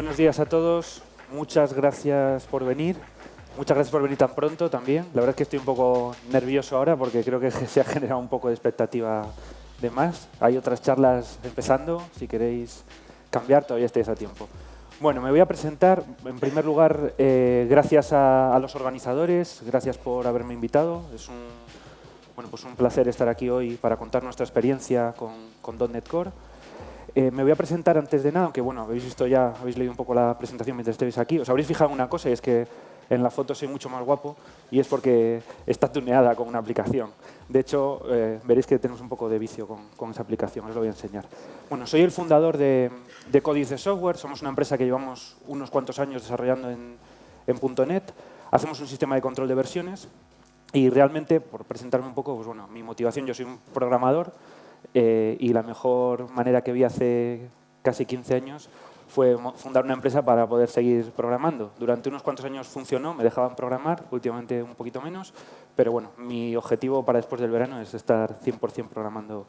Buenos días a todos. Muchas gracias por venir. Muchas gracias por venir tan pronto también. La verdad es que estoy un poco nervioso ahora porque creo que se ha generado un poco de expectativa de más. Hay otras charlas empezando. Si queréis cambiar, todavía estáis a tiempo. Bueno, me voy a presentar. En primer lugar, eh, gracias a, los organizadores. Gracias por haberme invitado. Es pues un placer estar aquí hoy para contar nuestra experiencia con, con Core. Eh, me voy a presentar antes de nada, aunque bueno, habéis visto ya, habéis leído un poco la presentación mientras estéis aquí. Os habréis fijado una cosa y es que en la foto soy mucho más guapo y es porque está tuneada con una aplicación. De hecho, eh, veréis que tenemos un poco de vicio con, esa aplicación, os lo voy a enseñar. Bueno, soy el fundador de, de Códice Software, somos una empresa que llevamos unos cuantos años desarrollando en, en .NET. Hacemos un sistema de control de versiones y realmente, por presentarme un poco, pues bueno, mi motivación, yo soy un programador, eh, y la mejor manera que vi hace casi 15 años fue fundar una empresa para poder seguir programando. Durante unos cuantos años funcionó, me dejaban programar, últimamente un poquito menos, pero bueno, mi objetivo para después del verano es estar 100% programando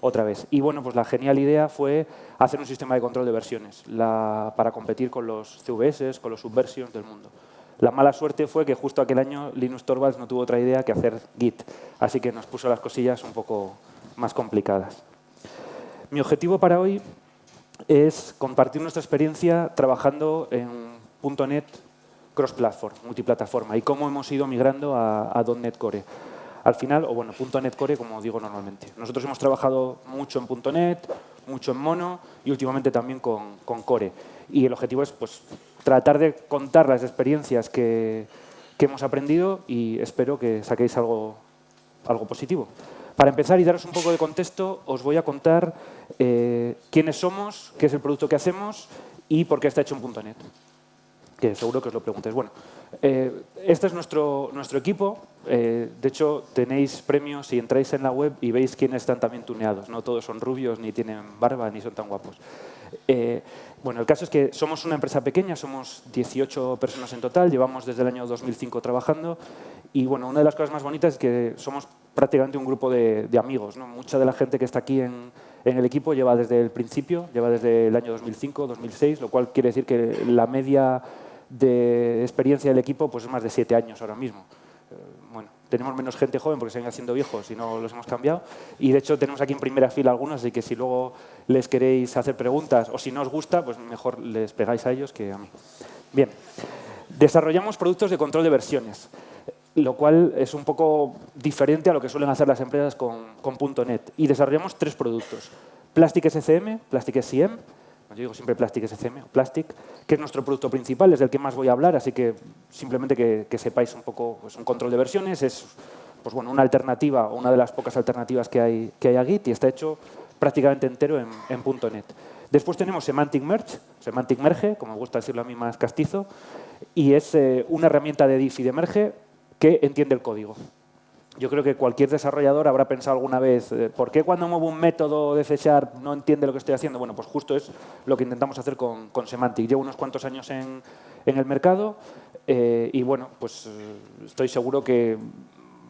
otra vez. Y bueno, pues la genial idea fue hacer un sistema de control de versiones para competir con los CVS, con los subversions del mundo. La mala suerte fue que justo aquel año Linus Torvalds no tuvo otra idea que hacer Git, así que nos puso las cosillas un poco más complicadas. Mi objetivo para hoy es compartir nuestra experiencia trabajando en .NET cross-platform, multiplataforma, y cómo hemos ido migrando a, .NET Core. Al final, o bueno, .NET Core como digo normalmente. Nosotros hemos trabajado mucho en .NET, mucho en Mono y últimamente también con, Core. Y el objetivo es pues, tratar de contar las experiencias que, que hemos aprendido y espero que saquéis algo, algo positivo. Para empezar y daros un poco de contexto, os voy a contar eh, quiénes somos, qué es el producto que hacemos y por qué está hecho en .NET, que seguro que os lo preguntéis. Bueno, eh, este es nuestro, nuestro equipo. Eh, de hecho, tenéis premios si entráis en la web y veis quiénes están también tuneados. No todos son rubios, ni tienen barba, ni son tan guapos. bueno, el caso es que somos una empresa pequeña, somos 18 personas en total, llevamos desde el año 2005 trabajando y bueno, una de las cosas más bonitas es que somos prácticamente un grupo de, amigos. ¿no? Mucha de la gente que está aquí en, el equipo lleva desde el principio, lleva desde el año 2005, 2006, lo cual quiere decir que la media de experiencia del equipo pues, es más de siete años ahora mismo. Eh, bueno, tenemos menos gente joven porque se ven haciendo viejos y no los hemos cambiado. Y de hecho tenemos aquí en primera fila algunos, así que si luego les queréis hacer preguntas o si no os gusta, pues mejor les pegáis a ellos que a mí. Bien, desarrollamos productos de control de versiones lo cual es un poco diferente a lo que suelen hacer las empresas con, .NET. Y desarrollamos tres productos. Plastic SCM, Plastic SCM, yo digo siempre Plastic SCM, Plastic, que es nuestro producto principal, es del que más voy a hablar, así que simplemente que, sepáis un poco, pues un control de versiones, es pues bueno, una alternativa, una de las pocas alternativas que hay, que hay a Git y está hecho prácticamente entero en, .NET. Después tenemos Semantic Merge, Semantic Merge, como me gusta decirlo a mí más castizo, y es eh, una herramienta de diff y de merge que entiende el código. Yo creo que cualquier desarrollador habrá pensado alguna vez, eh, ¿por qué cuando muevo un método de C no entiende lo que estoy haciendo? Bueno, pues justo es lo que intentamos hacer con, Semantic. Llevo unos cuantos años en, el mercado eh, y bueno, pues eh, estoy seguro que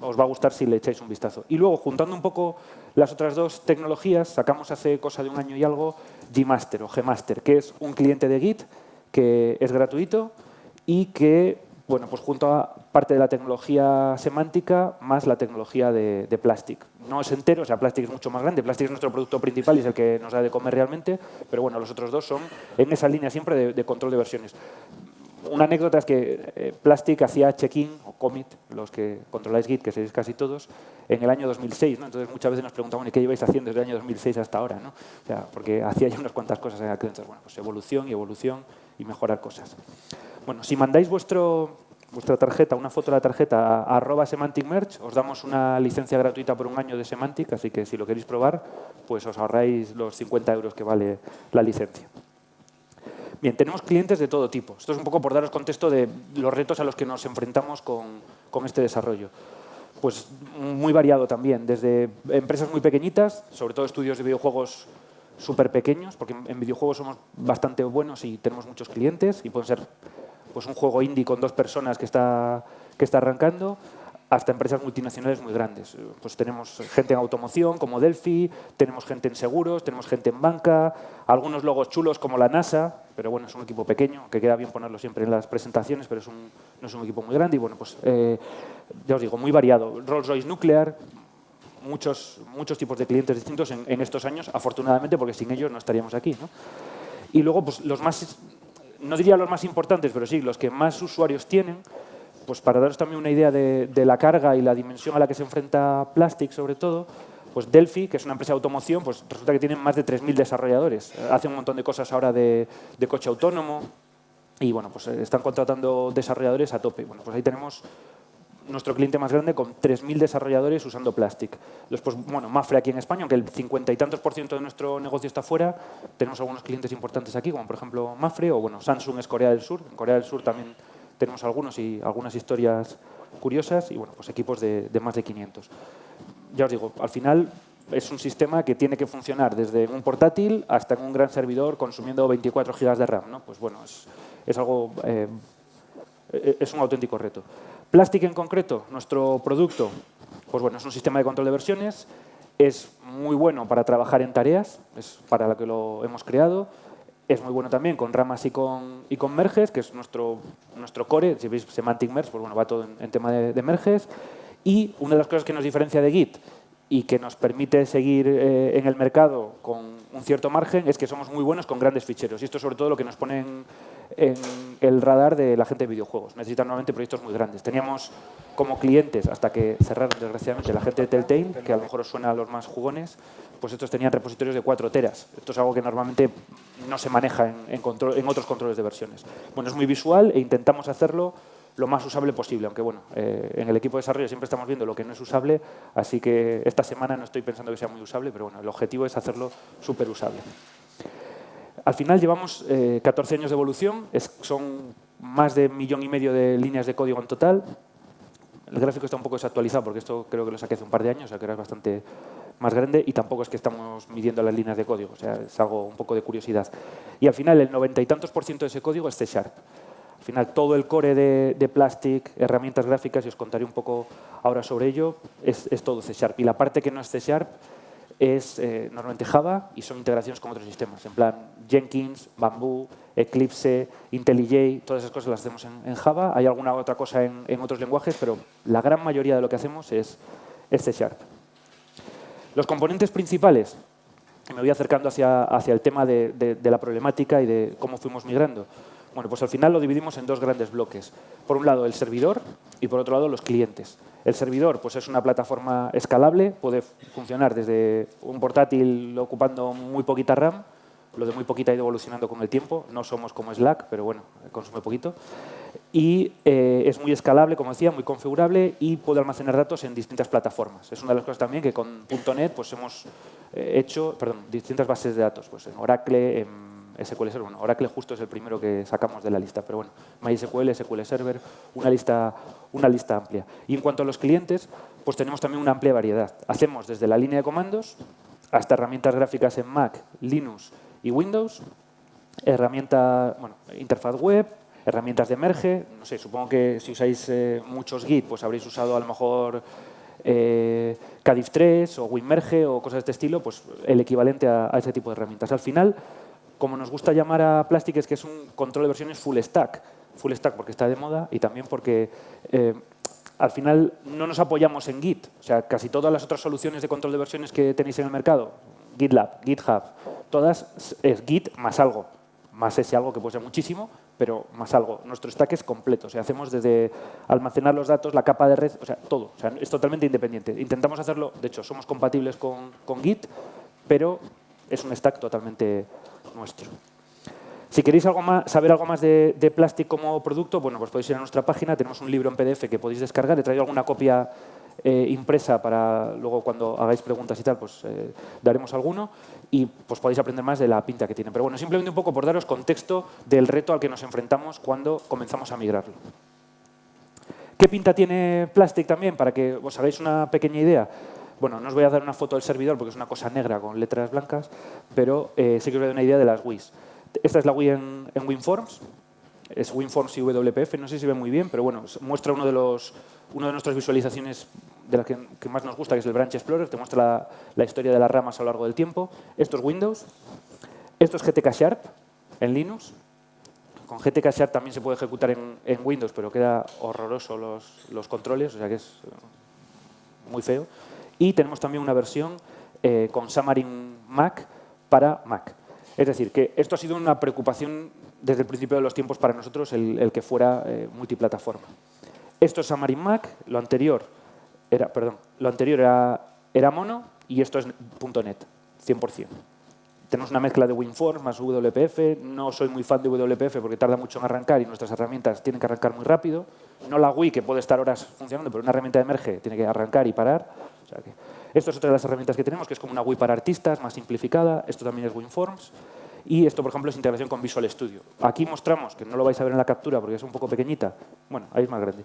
os va a gustar si le echáis un vistazo. Y luego, juntando un poco las otras dos tecnologías, sacamos hace cosa de un año y algo Gmaster o Gmaster, que es un cliente de Git que es gratuito y que bueno, pues junto a parte de la tecnología semántica más la tecnología de, Plastic. No es entero, o sea, Plastic es mucho más grande, Plastic es nuestro producto principal y es el que nos da de comer realmente, pero bueno, los otros dos son en esa línea siempre de, control de versiones. Una anécdota es que eh, Plastic hacía check-in o commit, los que controláis Git, que sois casi todos, en el año 2006. ¿no? Entonces muchas veces nos preguntamos ¿qué lleváis haciendo desde el año 2006 hasta ahora? ¿no? O sea, porque hacía ya unas cuantas cosas en aquel entonces. Bueno, pues evolución y evolución y mejorar cosas. Bueno, si mandáis vuestro, vuestra tarjeta, una foto de la tarjeta a, arroba Semantic Merch, os damos una licencia gratuita por un año de Semantic, así que si lo queréis probar, pues os ahorráis los 50 euros que vale la licencia. Bien, tenemos clientes de todo tipo. Esto es un poco por daros contexto de los retos a los que nos enfrentamos con, con este desarrollo. Pues muy variado también, desde empresas muy pequeñitas, sobre todo estudios de videojuegos súper pequeños, porque en videojuegos somos bastante buenos y tenemos muchos clientes y pueden ser pues un juego indie con dos personas que está, que está arrancando, hasta empresas multinacionales muy grandes. Pues tenemos gente en automoción como Delphi, tenemos gente en seguros, tenemos gente en banca, algunos logos chulos como la NASA, pero bueno, es un equipo pequeño, que queda bien ponerlo siempre en las presentaciones, pero es un, no es un equipo muy grande y bueno, pues eh, ya os digo, muy variado. Rolls-Royce Nuclear, muchos, muchos tipos de clientes distintos en, estos años, afortunadamente, porque sin ellos no estaríamos aquí. Y luego, pues los más, no diría los más importantes, pero sí, los que más usuarios tienen, pues para daros también una idea de, la carga y la dimensión a la que se enfrenta Plastic, sobre todo, pues Delphi, que es una empresa de automoción, pues resulta que tienen más de 3.000 desarrolladores. Hace un montón de cosas ahora de, coche autónomo y bueno, pues eh, están contratando desarrolladores a tope. Bueno, pues ahí tenemos nuestro cliente más grande con 3.000 desarrolladores usando Plastic. Después, bueno, Mafre aquí en España, aunque el 50 y tantos por ciento de nuestro negocio está fuera, tenemos algunos clientes importantes aquí, como por ejemplo Mafre o bueno, Samsung es Corea del Sur. En Corea del Sur también tenemos algunos y algunas historias curiosas y bueno, pues equipos de, más de 500. Ya os digo, al final es un sistema que tiene que funcionar desde un portátil hasta en un gran servidor consumiendo 24 GB de RAM. ¿no? Pues bueno, es, algo, eh, es un auténtico reto. Plastic en concreto, nuestro producto, pues bueno, es un sistema de control de versiones, es muy bueno para trabajar en tareas, es para lo que lo hemos creado, es muy bueno también con ramas y con, y con merges, que es nuestro, nuestro core. Si veis Semantic Merge, pues bueno, va todo en, tema de, merges. Y una de las cosas que nos diferencia de Git y que nos permite seguir eh, en el mercado con un cierto margen es que somos muy buenos con grandes ficheros. Y esto es sobre todo lo que nos pone en, el radar de la gente de videojuegos. Necesitan nuevamente proyectos muy grandes. Teníamos como clientes, hasta que cerraron desgraciadamente, la gente de Telltale, que a lo mejor os suena a los más jugones, pues estos tenían repositorios de 4 teras. Esto es algo que normalmente no se maneja en, en otros controles de versiones. Bueno, es muy visual e intentamos hacerlo lo más usable posible, aunque bueno, eh, en el equipo de desarrollo siempre estamos viendo lo que no es usable, así que esta semana no estoy pensando que sea muy usable, pero bueno, el objetivo es hacerlo súper usable. Al final llevamos 14 eh, años de evolución, son más de un millón y medio de líneas de código en total. El gráfico está un poco desactualizado porque esto creo que lo saqué hace un par de años, o sea que era bastante más grande y tampoco es que estamos midiendo las líneas de código, o sea, es algo un poco de curiosidad. Y al final el noventa y tantos por ciento de ese código es C Sharp. Al final, todo el core de, Plastic, herramientas gráficas, y os contaré un poco ahora sobre ello, es, todo C Sharp. Y la parte que no es C Sharp es eh, normalmente Java y son integraciones con otros sistemas. En plan, Jenkins, Bamboo, Eclipse, IntelliJ, todas esas cosas las hacemos en, Java. Hay alguna otra cosa en, otros lenguajes, pero la gran mayoría de lo que hacemos es, C Sharp. Los componentes principales, me voy acercando hacia, hacia el tema de la problemática y de cómo fuimos migrando. Bueno, pues al final lo dividimos en dos grandes bloques. Por un lado, el servidor y por otro lado, los clientes. El servidor pues, es una plataforma escalable, puede funcionar desde un portátil ocupando muy poquita RAM, lo de muy poquita ha ido evolucionando con el tiempo, no somos como Slack, pero bueno, consume poquito. Y eh, es muy escalable, como decía, muy configurable y puede almacenar datos en distintas plataformas. Es una de las cosas también que con .NET pues, hemos eh, hecho, perdón, distintas bases de datos, pues en Oracle, en SQL Server. Bueno, Oracle justo es el primero que sacamos de la lista, pero bueno, MySQL, SQL Server, una lista, una lista amplia. Y en cuanto a los clientes, pues tenemos también una amplia variedad. Hacemos desde la línea de comandos hasta herramientas gráficas en Mac, Linux y Windows, herramienta, bueno, interfaz web, herramientas de merge, no sé, supongo que si usáis eh, muchos Git, pues habréis usado a lo mejor eh, Cadif 3 o WinMerge o cosas de este estilo, pues el equivalente a, a ese tipo de herramientas. Al final, como nos gusta llamar a Plastic, es que es un control de versiones full stack. Full stack porque está de moda y también porque eh, al final no nos apoyamos en Git. O sea, casi todas las otras soluciones de control de versiones que tenéis en el mercado, GitLab, GitHub, todas es Git más algo. Más ese algo que puede ser muchísimo, pero más algo. Nuestro stack es completo. O sea, hacemos desde almacenar los datos, la capa de red, o sea, todo. O sea, es totalmente independiente. Intentamos hacerlo, de hecho, somos compatibles con, con Git, pero es un stack totalmente nuestro. Si queréis algo más, saber algo más de, de Plastic como producto, bueno, pues podéis ir a nuestra página, tenemos un libro en PDF que podéis descargar, he traído alguna copia eh, impresa para luego cuando hagáis preguntas y tal, pues eh, daremos alguno y pues podéis aprender más de la pinta que tiene. Pero bueno, simplemente un poco por daros contexto del reto al que nos enfrentamos cuando comenzamos a migrarlo. ¿Qué pinta tiene Plastic también? Para que os hagáis una pequeña idea. Bueno, no os voy a dar una foto del servidor porque es una cosa negra con letras blancas, pero eh, sí que os voy a dar una idea de las WIs. Esta es la WI en, WinForms, es WinForms y WPF, no sé si ve muy bien, pero bueno, muestra uno de los una de nuestras visualizaciones de las que, más nos gusta, que es el Branch Explorer, te muestra la, historia de las ramas a lo largo del tiempo. Esto es Windows, esto es GTK Sharp en Linux. Con GTK Sharp también se puede ejecutar en, Windows, pero queda horroroso los, los, controles, o sea que es eh, muy feo. Y tenemos también una versión eh, con Xamarin Mac para Mac. Es decir, que esto ha sido una preocupación desde el principio de los tiempos para nosotros, el, que fuera eh, multiplataforma. Esto es Xamarin Mac, lo anterior era, perdón, lo anterior era, era mono y esto es .NET, 100%. Tenemos una mezcla de WinForms más WPF. No soy muy fan de WPF porque tarda mucho en arrancar y nuestras herramientas tienen que arrancar muy rápido. No la Wii, que puede estar horas funcionando, pero una herramienta de merge tiene que arrancar y parar. esto es otra de las herramientas que tenemos, que es como una Wii para artistas, más simplificada. Esto también es WinForms. Y esto, por ejemplo, es integración con Visual Studio. Aquí mostramos, que no lo vais a ver en la captura porque es un poco pequeñita, bueno, ahí es más grande,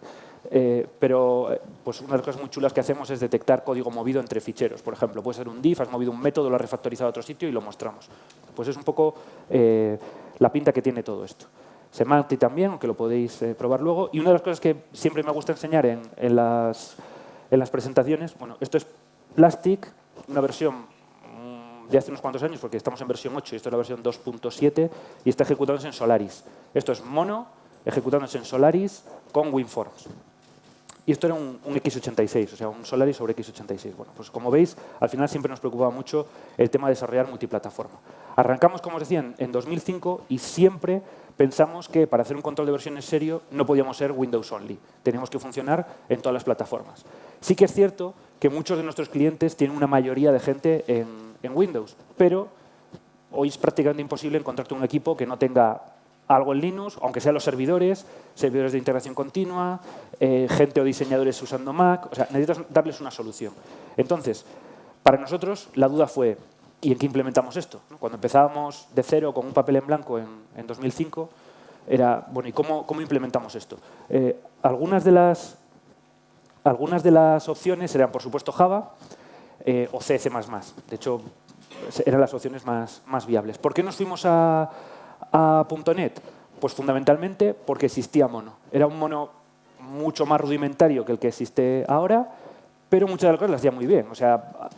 eh, pero eh, pues una de las cosas muy chulas que hacemos es detectar código movido entre ficheros. Por ejemplo, puede ser un div, has movido un método, lo has refactorizado a otro sitio y lo mostramos. Pues es un poco eh, la pinta que tiene todo esto. Semantic también, aunque lo podéis probar luego. Y una de las cosas que siempre me gusta enseñar en, en, las, en las presentaciones, bueno, esto es Plastic, una versión de hace unos cuantos años, porque estamos en versión 8 y esto es la versión 2.7, y está ejecutándose en Solaris. Esto es mono, ejecutándose en Solaris con WinForms. Y esto era un, x86, o sea, un Solaris sobre x86. Bueno, pues como veis, al final siempre nos preocupaba mucho el tema de desarrollar multiplataforma. Arrancamos, como os decía, en 2005 y siempre pensamos que para hacer un control de versiones serio no podíamos ser Windows only. Teníamos que funcionar en todas las plataformas. Sí que es cierto que muchos de nuestros clientes tienen una mayoría de gente en en Windows, pero hoy es prácticamente imposible encontrarte un equipo que no tenga algo en Linux, aunque sean los servidores, servidores de integración continua, eh, gente o diseñadores usando Mac, o sea, necesitas darles una solución. Entonces, para nosotros la duda fue, ¿y en qué implementamos esto? Cuando empezábamos de cero con un papel en blanco en, 2005, era, bueno, ¿y cómo, cómo implementamos esto? Eh, algunas, de las, algunas de las opciones eran, por supuesto, Java, eh, o C, C++. De hecho, eran las opciones más, más viables. ¿Por qué nos fuimos a, a .NET? Pues fundamentalmente porque existía mono. Era un mono mucho más rudimentario que el que existe ahora, pero muchas de las cosas las hacía muy bien. O sea,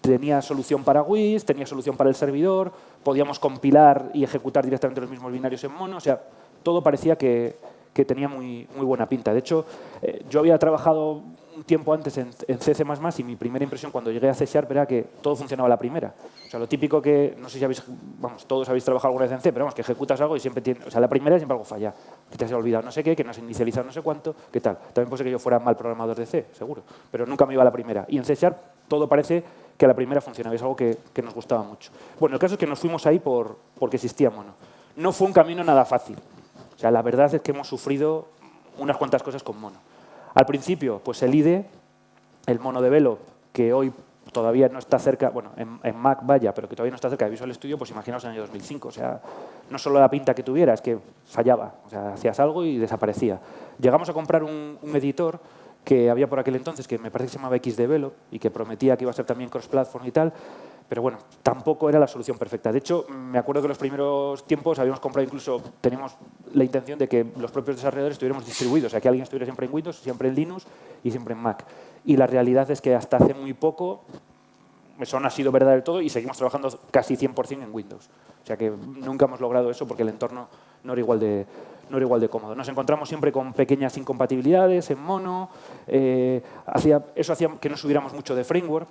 tenía solución para WIS, tenía solución para el servidor, podíamos compilar y ejecutar directamente los mismos binarios en mono. O sea, todo parecía que, que tenía muy, muy buena pinta. De hecho, eh, yo había trabajado un tiempo antes en, en C++ y mi primera impresión cuando llegué a C Sharp era que todo funcionaba a la primera. O sea, lo típico que, no sé si habéis, vamos, todos habéis trabajado alguna vez en C, pero vamos, que ejecutas algo y siempre tiene, o sea, la primera siempre algo falla. Que te has olvidado no sé qué, que no has inicializado no sé cuánto, qué tal. También puede que yo fuera mal programador de C, seguro, pero nunca me iba a la primera. Y en C Sharp todo parece que a la primera funcionaba, es algo que, que nos gustaba mucho. Bueno, el caso es que nos fuimos ahí por, porque existía mono. No fue un camino nada fácil. O sea, la verdad es que hemos sufrido unas cuantas cosas con mono. Al principio, pues el IDE, el mono de Velo, que hoy todavía no está cerca, bueno, en, Mac vaya, pero que todavía no está cerca de Visual Studio, pues imaginaos en el año 2005. O sea, no solo la pinta que tuviera, es que fallaba. O sea, hacías algo y desaparecía. Llegamos a comprar un, editor que había por aquel entonces, que me parece que se llamaba XDevelop y que prometía que iba a ser también cross-platform y tal, pero bueno, tampoco era la solución perfecta. De hecho, me acuerdo que en los primeros tiempos habíamos comprado incluso, teníamos la intención de que los propios desarrolladores estuviéramos distribuidos, o sea, que alguien estuviera siempre en Windows, siempre en Linux y siempre en Mac. Y la realidad es que hasta hace muy poco eso no ha sido verdad del todo y seguimos trabajando casi 100% en Windows. O sea que nunca hemos logrado eso porque el entorno no era igual de, no era igual de cómodo. Nos encontramos siempre con pequeñas incompatibilidades en mono, eh, hacía, eso hacía que no subiéramos mucho de framework,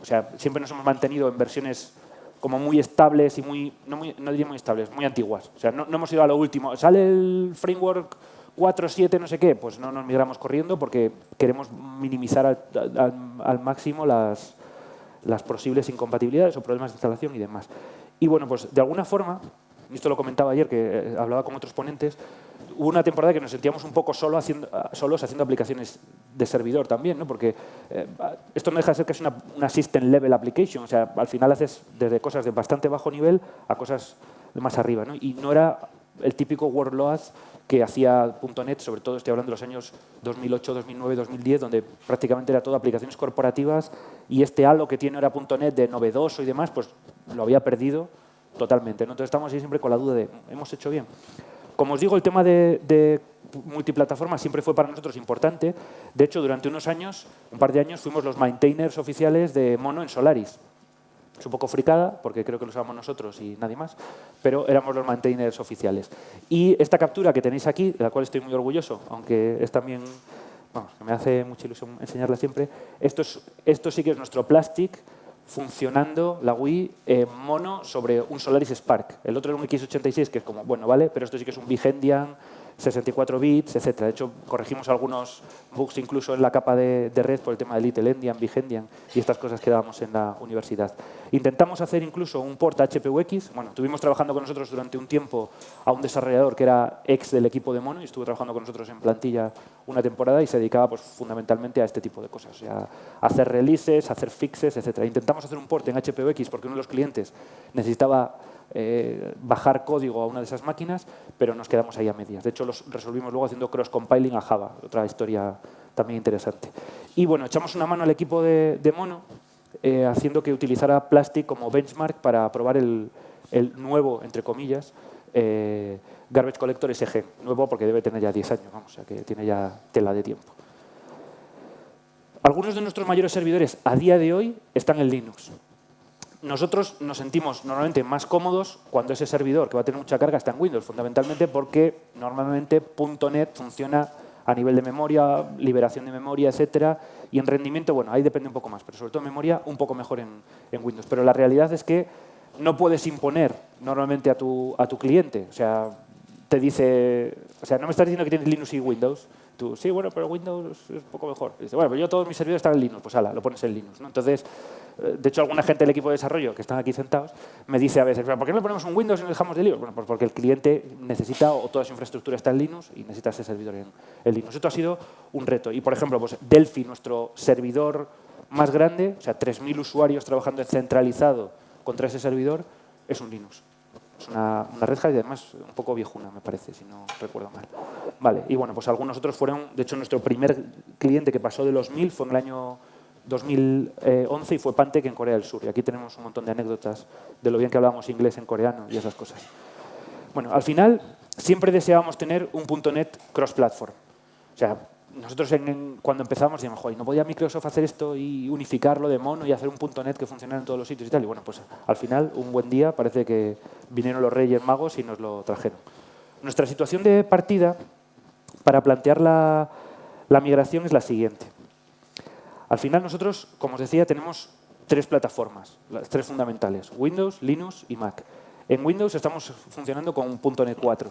o sea, siempre nos hemos mantenido en versiones como muy estables y muy, no, muy, no diría muy estables, muy antiguas. O sea, no, hemos ido a lo último. ¿Sale el framework 4.7 no sé qué? Pues no nos migramos corriendo porque queremos minimizar al, máximo las, las posibles incompatibilidades o problemas de instalación y demás. Y bueno, pues de alguna forma, y esto lo comentaba ayer que eh, hablaba con otros ponentes, hubo una temporada que nos sentíamos un poco solo haciendo, solos haciendo aplicaciones de servidor también, ¿no? porque eh, esto no deja de ser casi una, una system level application, o sea, al final haces desde cosas de bastante bajo nivel a cosas de más arriba, ¿no? y no era el típico workload que hacía .NET, sobre todo estoy hablando de los años 2008, 2009, 2010, donde prácticamente era todo aplicaciones corporativas y este halo que tiene ahora .NET de novedoso y demás, pues lo había perdido totalmente. ¿no? Entonces estamos ahí siempre con la duda de, ¿hemos hecho bien? Como os digo, el tema de, multiplataforma siempre fue para nosotros importante. De hecho, durante unos años, un par de años, fuimos los maintainers oficiales de Mono en Solaris. Es un poco fricada, porque creo que lo usamos nosotros y nadie más, pero éramos los maintainers oficiales. Y esta captura que tenéis aquí, de la cual estoy muy orgulloso, aunque es también, vamos, me hace mucha ilusión enseñarla siempre, esto, es, esto sí que es nuestro plastic funcionando la Wii en mono sobre un Solaris Spark. El otro era un X86, que es como, bueno, vale, pero esto sí que es un Vigendian 64 bits, etc. De hecho, corregimos algunos bugs incluso en la capa de, red por el tema de Little Endian, Vigendian y estas cosas que dábamos en la universidad. Intentamos hacer incluso un port HPUX. Bueno, tuvimos trabajando con nosotros durante un tiempo a un desarrollador que era ex del equipo de Mono y estuvo trabajando con nosotros en plantilla una temporada y se dedicaba pues, fundamentalmente a este tipo de cosas, o sea, a hacer releases, a hacer fixes, etc. Intentamos hacer un port en HPUX porque uno de los clientes necesitaba eh, bajar código a una de esas máquinas, pero nos quedamos ahí a medias. De hecho, los resolvimos luego haciendo cross-compiling a Java, otra historia también interesante. Y bueno, echamos una mano al equipo de, Mono, eh, haciendo que utilizara Plastic como benchmark para probar el, nuevo, entre comillas, eh, Garbage Collector SG. Nuevo porque debe tener ya 10 años, vamos, o sea que tiene ya tela de tiempo. Algunos de nuestros mayores servidores a día de hoy están en Linux nosotros nos sentimos normalmente más cómodos cuando ese servidor que va a tener mucha carga está en Windows, fundamentalmente porque normalmente .NET funciona a nivel de memoria, liberación de memoria, etcétera, y en rendimiento, bueno, ahí depende un poco más, pero sobre todo en memoria un poco mejor en, Windows. Pero la realidad es que no puedes imponer normalmente a tu, a tu cliente, o sea, te dice, o sea, no me estás diciendo que tienes Linux y Windows, tú, sí, bueno, pero Windows es un poco mejor. dice, bueno, pero yo todos mis servidores están en Linux, pues ala, lo pones en Linux. Entonces, de hecho, alguna gente del equipo de desarrollo que están aquí sentados me dice a veces, ¿por qué no ponemos un Windows y no dejamos de Linux? Bueno, pues porque el cliente necesita, o toda su infraestructura está en Linux y necesita ese servidor en, Linux. Esto ha sido un reto. Y, por ejemplo, pues Delphi, nuestro servidor más grande, o sea, 3.000 usuarios trabajando centralizado contra ese servidor, es un Linux. Es una, Red y además un poco viejuna, me parece, si no recuerdo mal. Vale, y bueno, pues algunos otros fueron, de hecho, nuestro primer cliente que pasó de los 1.000 fue en el año 2011 y fue Pantec en Corea del Sur. Y aquí tenemos un montón de anécdotas de lo bien que hablábamos inglés en coreano y esas cosas. Bueno, al final siempre deseábamos tener un .NET cross-platform. O sea, nosotros cuando empezamos decíamos, joder, ¿no podía Microsoft hacer esto y unificarlo de mono y hacer un .NET que funcionara en todos los sitios y tal? Y bueno, pues al final, un buen día, parece que vinieron los Reyes Magos y nos lo trajeron. Nuestra situación de partida para plantear la migración es la siguiente. Al final nosotros, como os decía, tenemos tres plataformas, las tres fundamentales, Windows, Linux y Mac. En Windows estamos funcionando con .NET 4,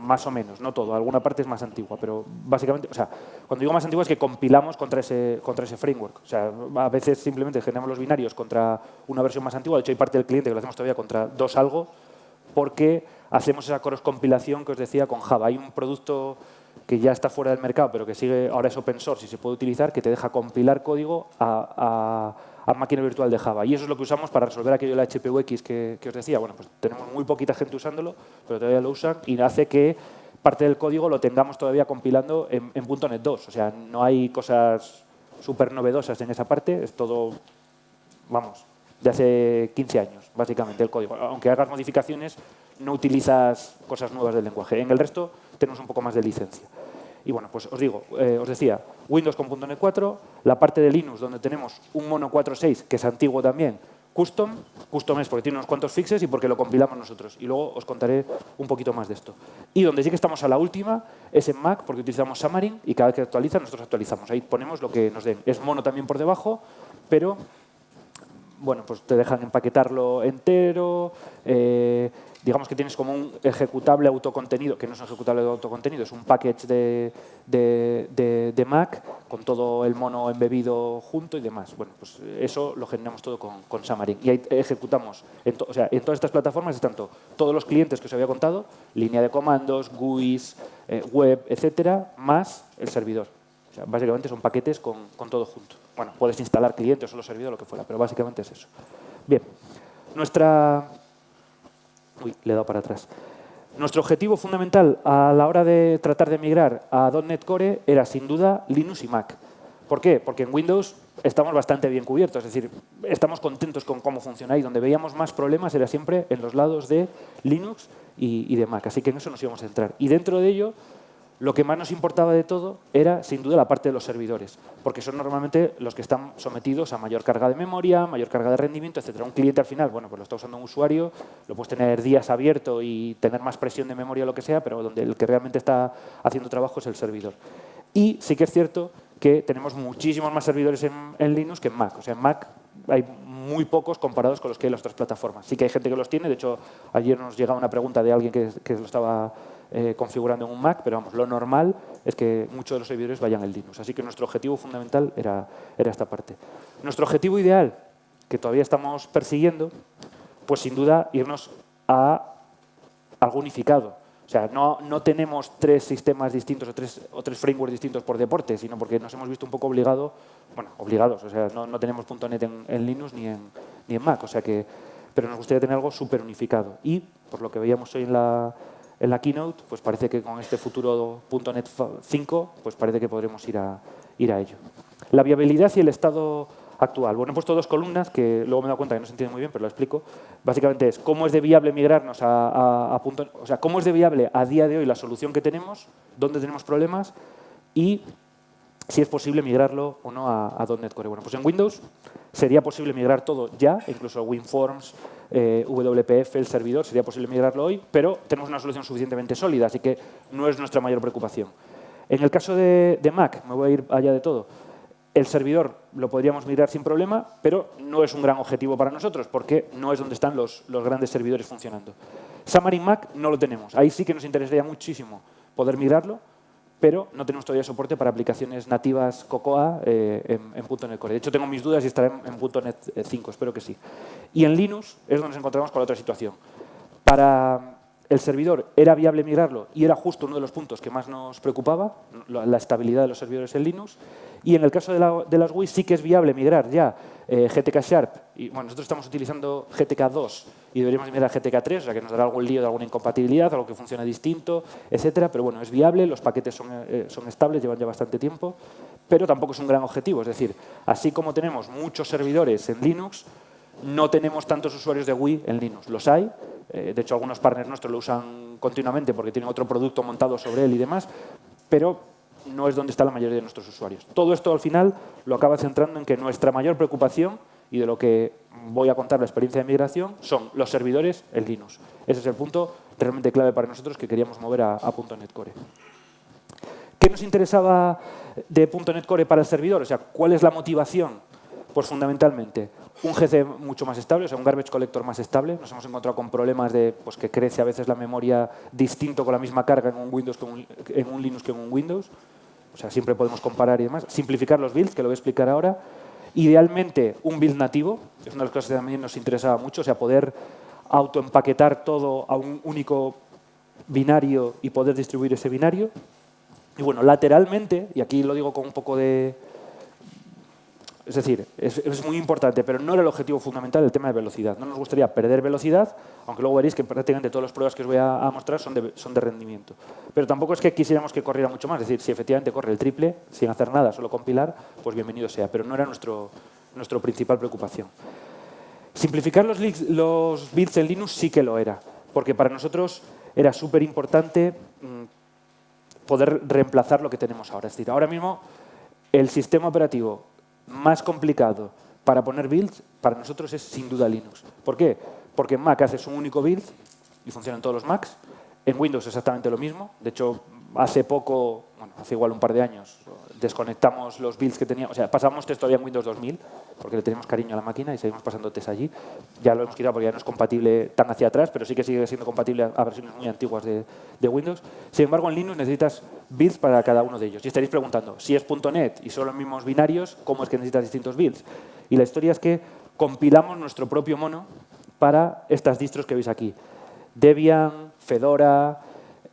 más o menos, no todo, alguna parte es más antigua, pero básicamente, o sea, cuando digo más antigua es que compilamos contra ese, contra ese framework. O sea, a veces simplemente generamos los binarios contra una versión más antigua, de hecho hay parte del cliente que lo hacemos todavía contra dos algo, porque hacemos esa cross compilación que os decía con Java. Hay un producto que ya está fuera del mercado, pero que sigue ahora es open source y se puede utilizar, que te deja compilar código a, máquina virtual de Java. Y eso es lo que usamos para resolver aquello de la HPUX que, que os decía. Bueno, pues tenemos muy poquita gente usándolo, pero todavía lo usan y hace que parte del código lo tengamos todavía compilando en, en .NET 2. O sea, no hay cosas súper novedosas en esa parte, es todo, vamos, de hace 15 años, básicamente, el código. Aunque hagas modificaciones, no utilizas cosas nuevas del lenguaje. En el resto tenemos un poco más de licencia. Y bueno, pues os digo, eh, os decía, Windows con .NET 4, la parte de Linux donde tenemos un Mono 4.6, que es antiguo también, custom, custom es porque tiene unos cuantos fixes y porque lo compilamos nosotros. Y luego os contaré un poquito más de esto. Y donde sí que estamos a la última es en Mac, porque utilizamos Xamarin y cada vez que actualiza nosotros actualizamos. Ahí ponemos lo que nos den. Es mono también por debajo, pero bueno, pues te dejan empaquetarlo entero, eh, digamos que tienes como un ejecutable autocontenido, que no es un ejecutable de autocontenido, es un package de, de, Mac con todo el mono embebido junto y demás. Bueno, pues eso lo generamos todo con, con Xamarin. Y ahí ejecutamos, en o sea, en todas estas plataformas están todos los clientes que os había contado, línea de comandos, GUIs, eh, web, etcétera, más el servidor. Básicamente son paquetes con, con todo junto. Bueno, puedes instalar clientes o los servidores, lo que fuera, pero básicamente es eso. Bien, nuestra Uy, le he dado para atrás. Nuestro objetivo fundamental a la hora de tratar de migrar a .NET Core era sin duda Linux y Mac. ¿Por qué? Porque en Windows estamos bastante bien cubiertos. Es decir, estamos contentos con cómo funciona y donde veíamos más problemas era siempre en los lados de Linux y, y de Mac. Así que en eso nos íbamos a centrar. Y dentro de ello lo que más nos importaba de todo era, sin duda, la parte de los servidores, porque son normalmente los que están sometidos a mayor carga de memoria, mayor carga de rendimiento, etc. Un cliente al final, bueno, pues lo está usando un usuario, lo puedes tener días abierto y tener más presión de memoria o lo que sea, pero donde el que realmente está haciendo trabajo es el servidor. Y sí que es cierto que tenemos muchísimos más servidores en, Linux que en Mac. O sea, en Mac hay muy pocos comparados con los que hay en las otras plataformas. Sí que hay gente que los tiene, de hecho, ayer nos llegaba una pregunta de alguien que, que lo estaba eh, configurando en un Mac, pero vamos, lo normal es que muchos de los servidores vayan en Linux. Así que nuestro objetivo fundamental era, era esta parte. Nuestro objetivo ideal, que todavía estamos persiguiendo, pues sin duda irnos a algo unificado. O sea, no, no, tenemos tres sistemas distintos o tres, o tres frameworks distintos por deporte, sino porque nos hemos visto un poco obligado, bueno, obligados, o sea, no, no tenemos .NET en, en, Linux ni en, ni en Mac, o sea que, pero nos gustaría tener algo súper unificado. Y, por lo que veíamos hoy en la, en la keynote, pues parece que con este futuro .NET 5, pues parece que podremos ir a, ir a ello. La viabilidad y el estado actual. Bueno, he puesto dos columnas que luego me he dado cuenta que no se entiende muy bien, pero lo explico. Básicamente es cómo es de viable migrarnos a, a, punto, o sea, cómo es de viable a día de hoy la solución que tenemos, dónde tenemos problemas y si es posible migrarlo o no a, a .NET Core. Bueno, pues en Windows sería posible migrar todo ya, incluso WinForms, eh, WPF, el servidor, sería posible migrarlo hoy, pero tenemos una solución suficientemente sólida, así que no es nuestra mayor preocupación. En el caso de, Mac, me voy a ir allá de todo, el servidor lo podríamos migrar sin problema, pero no es un gran objetivo para nosotros, porque no es donde están los, los grandes servidores funcionando. Xamarin Mac no lo tenemos. Ahí sí que nos interesaría muchísimo poder migrarlo, pero no tenemos todavía soporte para aplicaciones nativas Cocoa eh, en, en, .NET Core. De hecho, tengo mis dudas y estará en, en, .NET 5, espero que sí. Y en Linux es donde nos encontramos con la otra situación. Para el servidor era viable migrarlo y era justo uno de los puntos que más nos preocupaba, la estabilidad de los servidores en Linux. Y en el caso de, las GUI sí que es viable migrar ya eh, GTK Sharp. Y, bueno, nosotros estamos utilizando GTK 2 y deberíamos migrar a GTK 3, o sea que nos dará algún lío de alguna incompatibilidad, algo que funcione distinto, etcétera. Pero bueno, es viable, los paquetes son, eh, son estables, llevan ya bastante tiempo, pero tampoco es un gran objetivo. Es decir, así como tenemos muchos servidores en Linux, no tenemos tantos usuarios de GUI en Linux. Los hay, eh, de hecho algunos partners nuestros lo usan continuamente porque tienen otro producto montado sobre él y demás, pero no es donde está la mayoría de nuestros usuarios. Todo esto al final lo acaba centrando en que nuestra mayor preocupación y de lo que voy a contar la experiencia de migración son los servidores en Linux. Ese es el punto realmente clave para nosotros que queríamos mover a, a .NET Core. ¿Qué nos interesaba de .NET Core para el servidor? O sea, ¿cuál es la motivación? Pues fundamentalmente un GC mucho más estable, o sea, un garbage collector más estable. Nos hemos encontrado con problemas de pues, que crece a veces la memoria distinto con la misma carga en un, Windows que en un Linux que en un Windows. O sea, siempre podemos comparar y demás. Simplificar los builds, que lo voy a explicar ahora. Idealmente, un build nativo, es una de las cosas que también nos interesaba mucho, o sea, poder autoempaquetar todo a un único binario y poder distribuir ese binario. Y bueno, lateralmente, y aquí lo digo con un poco de, es decir, es, muy importante, pero no era el objetivo fundamental el tema de velocidad. No nos gustaría perder velocidad, aunque luego veréis que prácticamente todas las pruebas que os voy a, mostrar son de, rendimiento. Pero tampoco es que quisiéramos que corriera mucho más. Es decir, si efectivamente corre el triple, sin hacer nada, solo compilar, pues bienvenido sea. Pero no era nuestro, nuestra principal preocupación. Simplificar los, los bits en Linux sí que lo era, porque para nosotros era súper importante mm, poder reemplazar lo que tenemos ahora. Es decir, ahora mismo el sistema operativo más complicado para poner builds, para nosotros es sin duda Linux. ¿Por qué? Porque en Mac haces un único build y funcionan todos los Macs. En Windows exactamente lo mismo. De hecho, hace poco, bueno, hace igual un par de años, desconectamos los builds que teníamos. O sea, pasamos test todavía en Windows 2000, porque le tenemos cariño a la máquina y seguimos pasando test allí. Ya lo hemos quitado porque ya no es compatible tan hacia atrás, pero sí que sigue siendo compatible a versiones muy antiguas de, Windows. Sin embargo, en Linux necesitas builds para cada uno de ellos. Y estaréis preguntando, si es .NET y son los mismos binarios, ¿cómo es que necesitas distintos builds? Y la historia es que compilamos nuestro propio mono para estas distros que veis aquí. Debian, Fedora,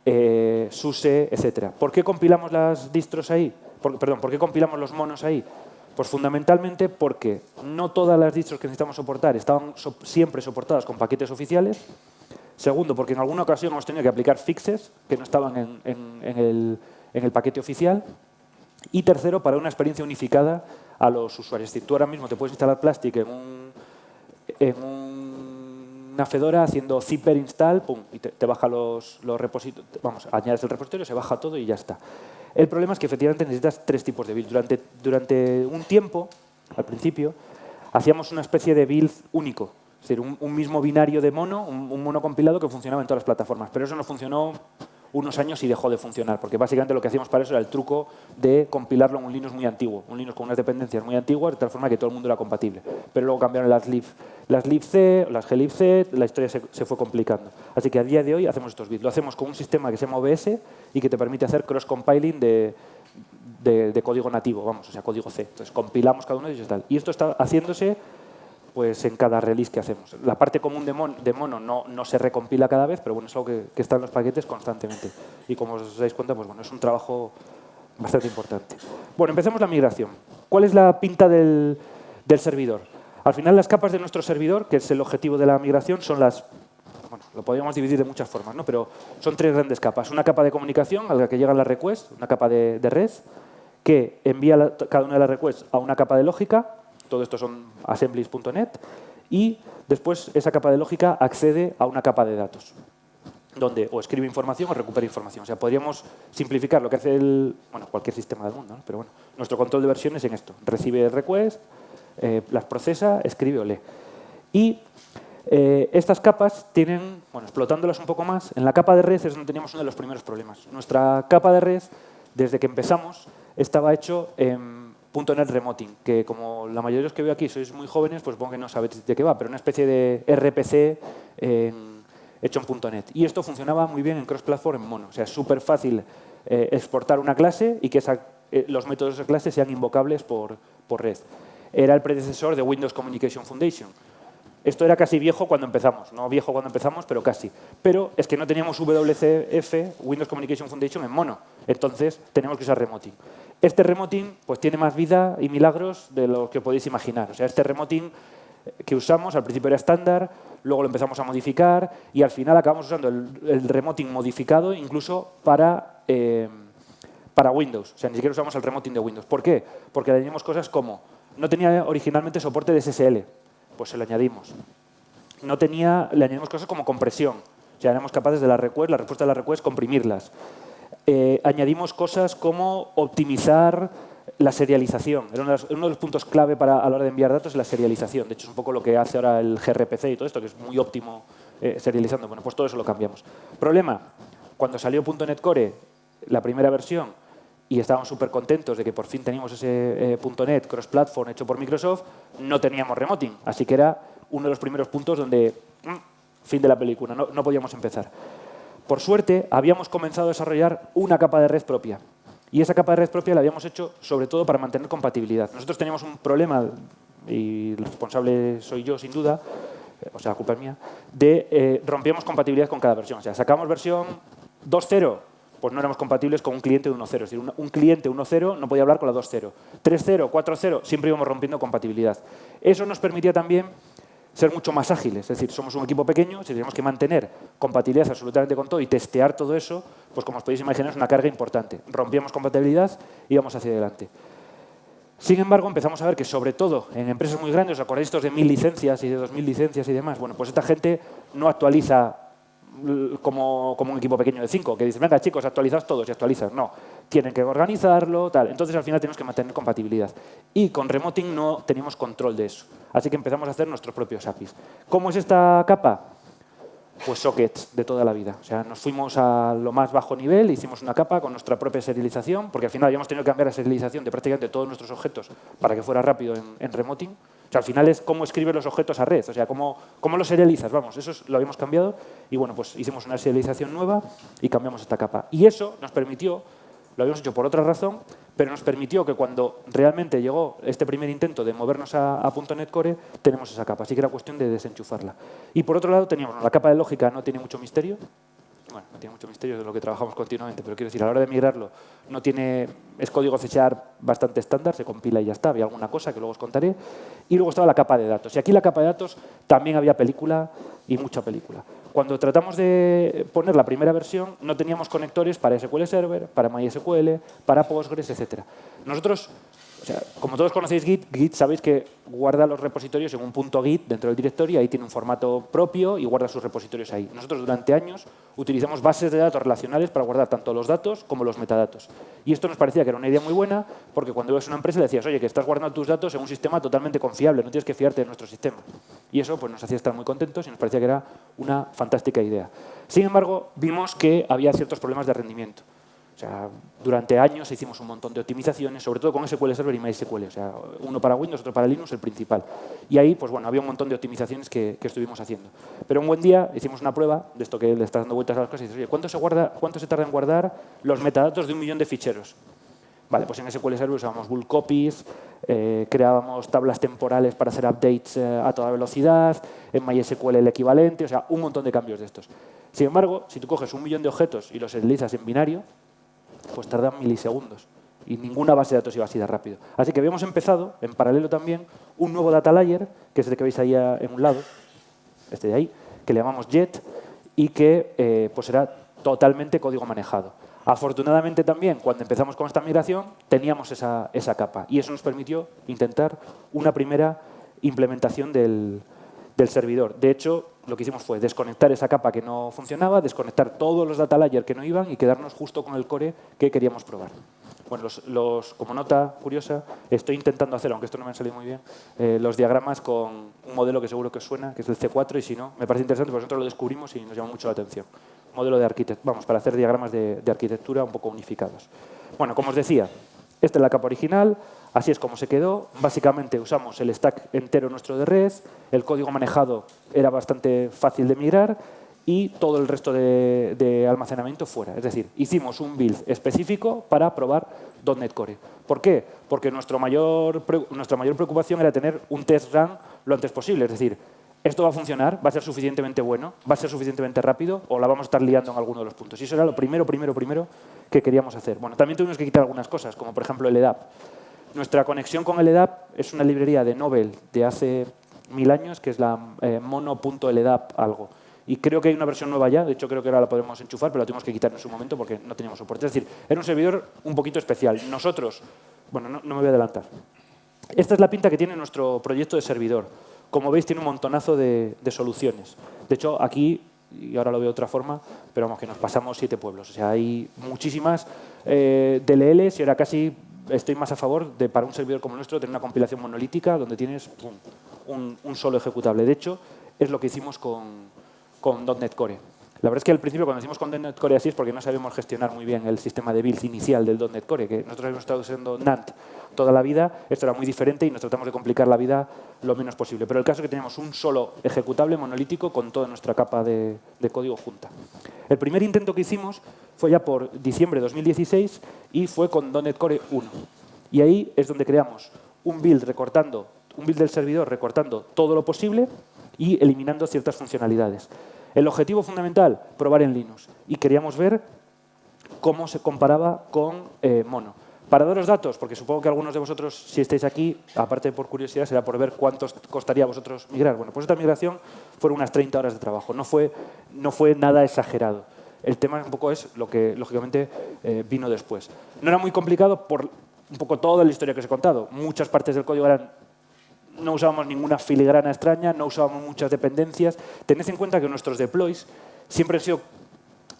eh, SUSE, etc. ¿Por qué compilamos las distros ahí? Perdón, ¿por qué compilamos los monos ahí? Pues fundamentalmente porque no todas las distros que necesitamos soportar estaban siempre soportadas con paquetes oficiales. Segundo, porque en alguna ocasión hemos tenido que aplicar fixes que no estaban en, el, paquete oficial. Y tercero, para una experiencia unificada a los usuarios. Decir, tú ahora mismo te puedes instalar Plastic en una Fedora haciendo zipper install, pum, y te, baja los, los repositorios, vamos, añades el repositorio, se baja todo y ya está. El problema es que efectivamente necesitas tres tipos de build. Durante, durante un tiempo, al principio, hacíamos una especie de build único. Es decir, un, mismo binario de mono, un, un mono compilado que funcionaba en todas las plataformas. Pero eso no funcionó unos años y dejó de funcionar, porque básicamente lo que hacíamos para eso era el truco de compilarlo en un Linux muy antiguo, un Linux con unas dependencias muy antiguas, de tal forma que todo el mundo era compatible. Pero luego cambiaron las lib, las libc, las glibc, la historia se, fue complicando. Así que a día de hoy hacemos estos bits. Lo hacemos con un sistema que se llama OBS y que te permite hacer cross-compiling de, de, código nativo, vamos, o sea, código C. Entonces, compilamos cada uno de ellos y. Y esto está haciéndose pues en cada release que hacemos. La parte común de, mono no, no, se recompila cada vez, pero bueno, es algo que, está en los paquetes constantemente. Y como os dais cuenta, pues bueno, es un trabajo bastante importante. Bueno, empecemos la migración. ¿Cuál es la pinta del, del servidor? Al final, las capas de nuestro servidor, que es el objetivo de la migración, son las bueno, lo podríamos dividir de muchas formas, ¿no? pero son tres grandes capas. Una capa de comunicación a la que llegan las requests, una capa de, de red, que envía cada una de las requests a una capa de lógica, todo esto son assemblies.net, y después esa capa de lógica accede a una capa de datos, donde o escribe información o recupera información. O sea, podríamos simplificar lo que hace el, bueno, cualquier sistema del mundo, pero bueno, nuestro control de versiones en esto. Recibe requests, eh, las procesa, escribe o lee. Y eh, estas capas tienen, bueno, explotándolas un poco más, en la capa de red es donde teníamos uno de los primeros problemas. Nuestra capa de red, desde que empezamos, estaba hecho en .NET Remoting, que como la mayoría de los que veo aquí sois muy jóvenes, pues supongo que no sabéis de qué va, pero una especie de RPC hecho en .NET. Y esto funcionaba muy bien en cross-platform en mono. O sea, es súper fácil eh, exportar una clase y que eh, los métodos de esa clase sean invocables por, por red. Era el predecesor de Windows Communication Foundation. Esto era casi viejo cuando empezamos, no viejo cuando empezamos, pero casi. Pero es que no teníamos WCF, Windows Communication Foundation, en mono. Entonces, tenemos que usar Remoting. Este remoting pues, tiene más vida y milagros de lo que podéis imaginar. O sea, este remoting que usamos al principio era estándar, luego lo empezamos a modificar y al final acabamos usando el, remoting modificado incluso para, eh, para Windows. O sea, ni siquiera usamos el remoting de Windows. ¿Por qué? Porque le añadimos cosas como, no tenía originalmente soporte de SSL, pues se lo añadimos. No tenía, le añadimos cosas como compresión. O sea, éramos capaces de la respuesta de la request, comprimirlas. Eh, añadimos cosas como optimizar la serialización. Era uno de, los, puntos clave para, a la hora de enviar datos la serialización. De hecho, es un poco lo que hace ahora el gRPC y todo esto, que es muy óptimo eh, serializando. Bueno, pues todo eso lo cambiamos. Problema, cuando salió .NET Core, la primera versión, y estábamos súper contentos de que por fin teníamos ese eh, .NET cross-platform hecho por Microsoft, no teníamos remoting. Así que era uno de los primeros puntos donde, mm, fin de la película, no podíamos empezar. Por suerte, habíamos comenzado a desarrollar una capa de red propia. Y esa capa de red propia la habíamos hecho sobre todo para mantener compatibilidad. Nosotros teníamos un problema, y el responsable soy yo sin duda, o sea, la culpa es mía, de eh, rompíamos compatibilidad con cada versión. O sea, sacamos versión 2.0, pues no éramos compatibles con un cliente de 1.0. Es decir, un, cliente 1.0 no podía hablar con la 2.0. 3.0, 4.0, siempre íbamos rompiendo compatibilidad. Eso nos permitía también ser mucho más ágiles. Es decir, somos un equipo pequeño, si tenemos que mantener compatibilidad absolutamente con todo y testear todo eso, pues como os podéis imaginar es una carga importante. Rompíamos compatibilidad y íbamos hacia adelante. Sin embargo, empezamos a ver que sobre todo en empresas muy grandes, ¿os acordáis estos de mil licencias y de dos mil licencias y demás? Bueno, pues esta gente no actualiza como, como un equipo pequeño de cinco, que dice, venga chicos, actualizad todos y actualizas. No, tienen que organizarlo, tal. Entonces al final tenemos que mantener compatibilidad. Y con Remoting no teníamos control de eso. Así que empezamos a hacer nuestros propios APIs. ¿Cómo es esta capa? Pues sockets de toda la vida. O sea, nos fuimos a lo más bajo nivel, hicimos una capa con nuestra propia serialización, porque al final habíamos tenido que cambiar la serialización de prácticamente todos nuestros objetos para que fuera rápido en, en Remoting. O sea, al final es cómo escribes los objetos a red, o sea, cómo, cómo los serializas, vamos, eso lo habíamos cambiado y bueno, pues hicimos una serialización nueva y cambiamos esta capa. Y eso nos permitió lo habíamos hecho por otra razón, pero nos permitió que cuando realmente llegó este primer intento de movernos a, .NET Core, tenemos esa capa. Así que era cuestión de desenchufarla. Y por otro lado teníamos, la capa de lógica no tiene mucho misterio, bueno, no tiene mucho misterio de lo que trabajamos continuamente, pero quiero decir, a la hora de migrarlo, no tiene, es código C bastante estándar, se compila y ya está, había alguna cosa que luego os contaré. Y luego estaba la capa de datos. Y aquí la capa de datos también había película y mucha película. Cuando tratamos de poner la primera versión, no teníamos conectores para SQL Server, para MySQL, para Postgres, etc. Nosotros como todos conocéis Git, Git sabéis que guarda los repositorios en un punto Git dentro del directorio, ahí tiene un formato propio y guarda sus repositorios ahí. Nosotros durante años utilizamos bases de datos relacionales para guardar tanto los datos como los metadatos. Y esto nos parecía que era una idea muy buena porque cuando ibas a una empresa le decías, oye, que estás guardando tus datos en un sistema totalmente confiable, no tienes que fiarte de nuestro sistema. Y eso pues, nos hacía estar muy contentos y nos parecía que era una fantástica idea. Sin embargo, vimos que había ciertos problemas de rendimiento. Sea, durante años hicimos un montón de optimizaciones, sobre todo con SQL Server y MySQL. O sea, uno para Windows, otro para Linux, el principal. Y ahí, pues bueno, había un montón de optimizaciones que, estuvimos haciendo. Pero un buen día hicimos una prueba de esto que le está dando vueltas a las cosas y dices, oye, ¿cuánto se, guarda, ¿cuánto se tarda en guardar los metadatos de un millón de ficheros? Vale, pues en SQL Server usábamos bulk copies, eh, creábamos tablas temporales para hacer updates eh, a toda velocidad, en MySQL el equivalente, o sea, un montón de cambios de estos. Sin embargo, si tú coges un millón de objetos y los deslizas en binario, pues tardan milisegundos. Y ninguna base de datos iba así de rápido. Así que habíamos empezado, en paralelo también, un nuevo data layer, que es el que veis ahí en un lado, este de ahí, que le llamamos JET, y que eh, pues era totalmente código manejado. Afortunadamente también, cuando empezamos con esta migración, teníamos esa, esa capa. Y eso nos permitió intentar una primera implementación del, del servidor. De hecho, lo que hicimos fue desconectar esa capa que no funcionaba, desconectar todos los data layers que no iban y quedarnos justo con el core que queríamos probar. Bueno, los, como nota curiosa, estoy intentando hacer, aunque esto no me ha salido muy bien, eh, los diagramas con un modelo que seguro que os suena, que es el C4, y si no, me parece interesante, porque nosotros lo descubrimos y nos llama mucho la atención. Modelo de arquitectura, vamos, para hacer diagramas de, de arquitectura un poco unificados. Bueno, como os decía, esta es la capa original, Así es como se quedó. Básicamente usamos el stack entero nuestro de red, el código manejado era bastante fácil de migrar y todo el resto de, almacenamiento fuera. Es decir, hicimos un build específico para probar .NET Core. ¿Por qué? Porque nuestro mayor, nuestra mayor preocupación era tener un test run lo antes posible. Es decir, ¿esto va a funcionar? ¿Va a ser suficientemente bueno? ¿Va a ser suficientemente rápido? ¿O la vamos a estar liando en alguno de los puntos? Y eso era lo primero, primero, primero que queríamos hacer. Bueno, también tuvimos que quitar algunas cosas, como por ejemplo el EDAP. Nuestra conexión con el EDAP es una librería de Nobel de hace mil años, que es la eh, mono.ledap algo. Y creo que hay una versión nueva ya, de hecho creo que ahora la podemos enchufar, pero la tuvimos que quitar en su momento porque no teníamos soporte. Es decir, era un servidor un poquito especial. Nosotros, bueno, no, me voy a adelantar. Esta es la pinta que tiene nuestro proyecto de servidor. Como veis, tiene un montonazo de, soluciones. De hecho, aquí, y ahora lo veo de otra forma, pero vamos, que nos pasamos siete pueblos. O sea, hay muchísimas eh, DLLs y ahora casi estoy más a favor de, para un servidor como nuestro, tener una compilación monolítica donde tienes un, solo ejecutable. De hecho, es lo que hicimos con, con .NET Core. La verdad es que al principio cuando hicimos con .NET Core así es porque no sabíamos gestionar muy bien el sistema de build inicial del .NET Core, que nosotros hemos estado usando NAND toda la vida, esto era muy diferente y nos tratamos de complicar la vida lo menos posible. Pero el caso es que teníamos un solo ejecutable monolítico con toda nuestra capa de, de código junta. El primer intento que hicimos fue ya por diciembre de 2016 y fue con .NET Core 1. Y ahí es donde creamos un build recortando, un build del servidor recortando todo lo posible y eliminando ciertas funcionalidades. El objetivo fundamental, probar en Linux. Y queríamos ver cómo se comparaba con eh, Mono. Para daros datos, porque supongo que algunos de vosotros, si estáis aquí, aparte por curiosidad, será por ver cuánto costaría a vosotros migrar. Bueno, pues esta migración fueron unas 30 horas de trabajo, no fue, no fue nada exagerado. El tema un poco es lo que, lógicamente, eh, vino después. No era muy complicado por un poco toda la historia que os he contado. Muchas partes del código eran no usábamos ninguna filigrana extraña, no usábamos muchas dependencias. Tened en cuenta que nuestros deploys siempre han sido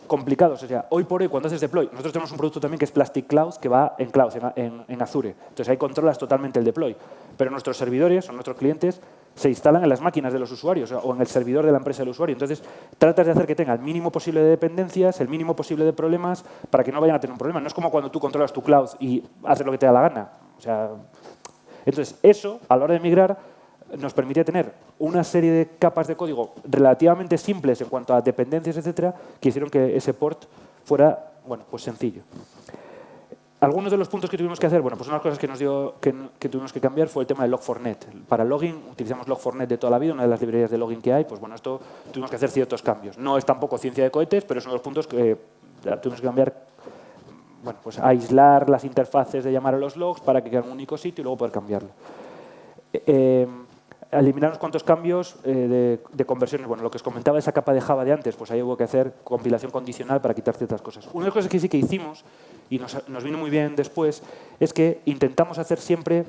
complicados. O sea, hoy por hoy, cuando haces deploy, nosotros tenemos un producto también que es Plastic Cloud, que va en Cloud, en, Azure. Entonces ahí controlas totalmente el deploy. Pero nuestros servidores o nuestros clientes se instalan en las máquinas de los usuarios o en el servidor de la empresa del usuario. Entonces, tratas de hacer que tenga el mínimo posible de dependencias, el mínimo posible de problemas, para que no vayan a tener un problema. No es como cuando tú controlas tu cloud y haces lo que te da la gana. O sea, entonces, eso, a la hora de migrar, nos permitía tener una serie de capas de código relativamente simples en cuanto a dependencias, etcétera, que hicieron que ese port fuera bueno, pues sencillo. Algunos de los puntos que tuvimos que hacer, bueno, pues una de las cosas que, nos dio, que, tuvimos que cambiar fue el tema de Log4net. Para login utilizamos Log4net de toda la vida, una de las librerías de login que hay, pues bueno, esto tuvimos que hacer ciertos cambios. No es tampoco ciencia de cohetes, pero es uno de los puntos que tuvimos que cambiar bueno, pues aislar las interfaces de llamar a los logs para que quede en un único sitio y luego poder cambiarlo. Eh, eh, eliminar unos cuantos cambios eh, de, conversiones. Bueno, lo que os comentaba esa capa de Java de antes, pues ahí hubo que hacer compilación condicional para quitar ciertas cosas. Una de las cosas que sí que hicimos y nos, nos vino muy bien después, es que intentamos hacer siempre,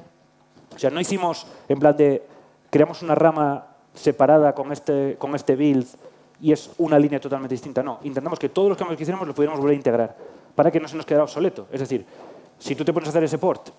o sea, no hicimos en plan de creamos una rama separada con este, con este build y es una línea totalmente distinta. No, intentamos que todos los cambios que hiciéramos los pudiéramos volver a integrar para que no se nos quedara obsoleto. Es decir, si tú te pones a hacer ese port,